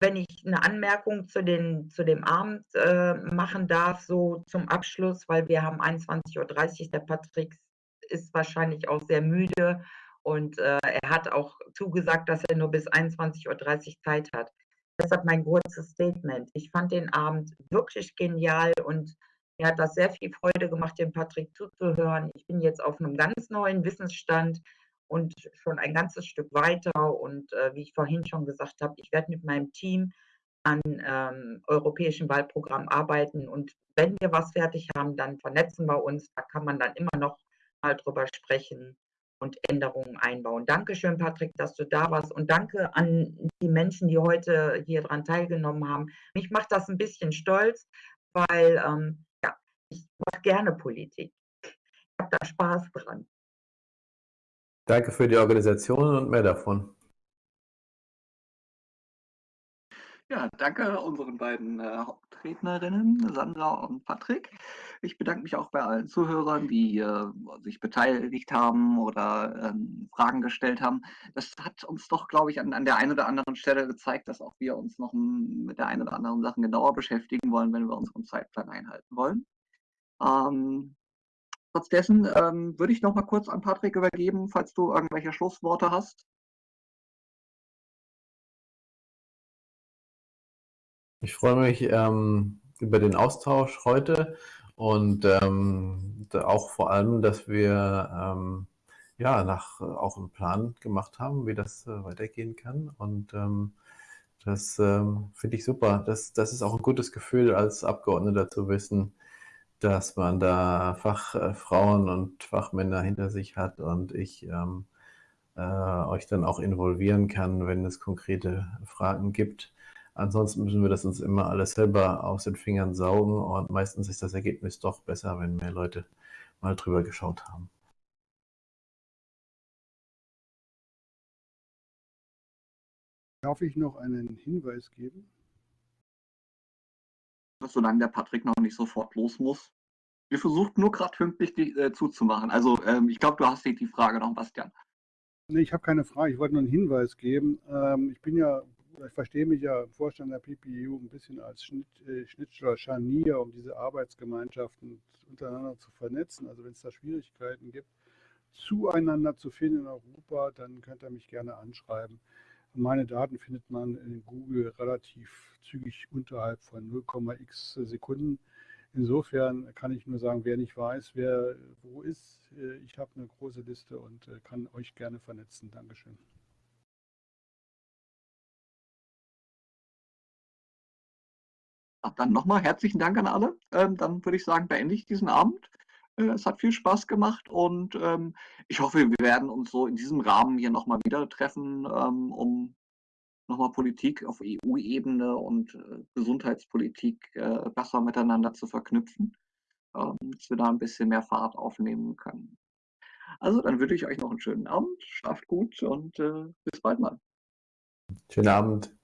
wenn ich eine Anmerkung zu, den, zu dem Abend äh, machen darf, so zum Abschluss, weil wir haben 21.30 Uhr, der Patrick ist wahrscheinlich auch sehr müde und äh, er hat auch zugesagt, dass er nur bis 21.30 Uhr Zeit hat. Deshalb mein kurzes Statement. Ich fand den Abend wirklich genial und mir hat das sehr viel Freude gemacht, dem Patrick zuzuhören. Ich bin jetzt auf einem ganz neuen Wissensstand und schon ein ganzes Stück weiter. Und äh, wie ich vorhin schon gesagt habe, ich werde mit meinem Team an ähm, europäischen Wahlprogramm arbeiten. Und wenn wir was fertig haben, dann vernetzen wir uns. Da kann man dann immer noch mal drüber sprechen und Änderungen einbauen. Dankeschön, Patrick, dass du da warst und danke an die Menschen, die heute hier dran teilgenommen haben. Mich macht das ein bisschen stolz, weil ähm, ja, ich mache gerne Politik. Ich habe da Spaß dran. Danke für die Organisation und mehr davon. Ja, danke unseren beiden äh, Hauptrednerinnen, Sandra und Patrick. Ich bedanke mich auch bei allen Zuhörern, die äh, sich beteiligt haben oder ähm, Fragen gestellt haben. Das hat uns doch, glaube ich, an, an, der einen oder anderen Stelle gezeigt, dass auch wir uns noch mit der einen oder anderen Sache genauer beschäftigen wollen, wenn wir unseren Zeitplan einhalten wollen. Ähm, trotz dessen ähm, würde ich noch mal kurz an Patrick übergeben, falls du irgendwelche Schlussworte hast. Ich freue mich ähm, über den Austausch heute und ähm, auch vor allem, dass wir ähm, ja nach auch einen Plan gemacht haben, wie das äh, weitergehen kann. Und ähm, das ähm, finde ich super. Das, das ist auch ein gutes Gefühl als Abgeordneter zu wissen, dass man da Fachfrauen und Fachmänner hinter sich hat und ich ähm, äh, euch dann auch involvieren kann, wenn es konkrete Fragen gibt. Ansonsten müssen wir das uns immer alles selber aus den Fingern saugen und meistens ist das Ergebnis doch besser, wenn mehr Leute mal drüber geschaut haben. Darf ich noch einen Hinweis geben? Solange der Patrick noch nicht sofort los muss. Wir versuchen nur gerade pünktlich die, äh, zuzumachen. Also ähm, ich glaube, du hast die, die Frage noch, Bastian. Nee, ich habe keine Frage. Ich wollte nur einen Hinweis geben. Ähm, ich bin ja ich verstehe mich ja im Vorstand der PPU ein bisschen als Schnitt, äh, Schnittstelle Scharnier, um diese Arbeitsgemeinschaften untereinander zu vernetzen. Also wenn es da Schwierigkeiten gibt, zueinander zu finden in Europa, dann könnt ihr mich gerne anschreiben. Meine Daten findet man in Google relativ zügig unterhalb von 0,x Sekunden. Insofern kann ich nur sagen, wer nicht weiß, wer wo ist, äh, ich habe eine große Liste und äh, kann euch gerne vernetzen. Dankeschön. Dann nochmal herzlichen Dank an alle. Ähm, dann würde ich sagen, beende ich diesen Abend. Äh, es hat viel Spaß gemacht und ähm, ich hoffe, wir werden uns so in diesem Rahmen hier nochmal wieder treffen, ähm, um nochmal Politik auf EU-Ebene und äh, Gesundheitspolitik äh, besser miteinander zu verknüpfen, ähm, dass wir da ein bisschen mehr Fahrt aufnehmen können. Also dann wünsche ich euch noch einen schönen Abend, schlaft gut und äh, bis bald mal. Schönen Abend.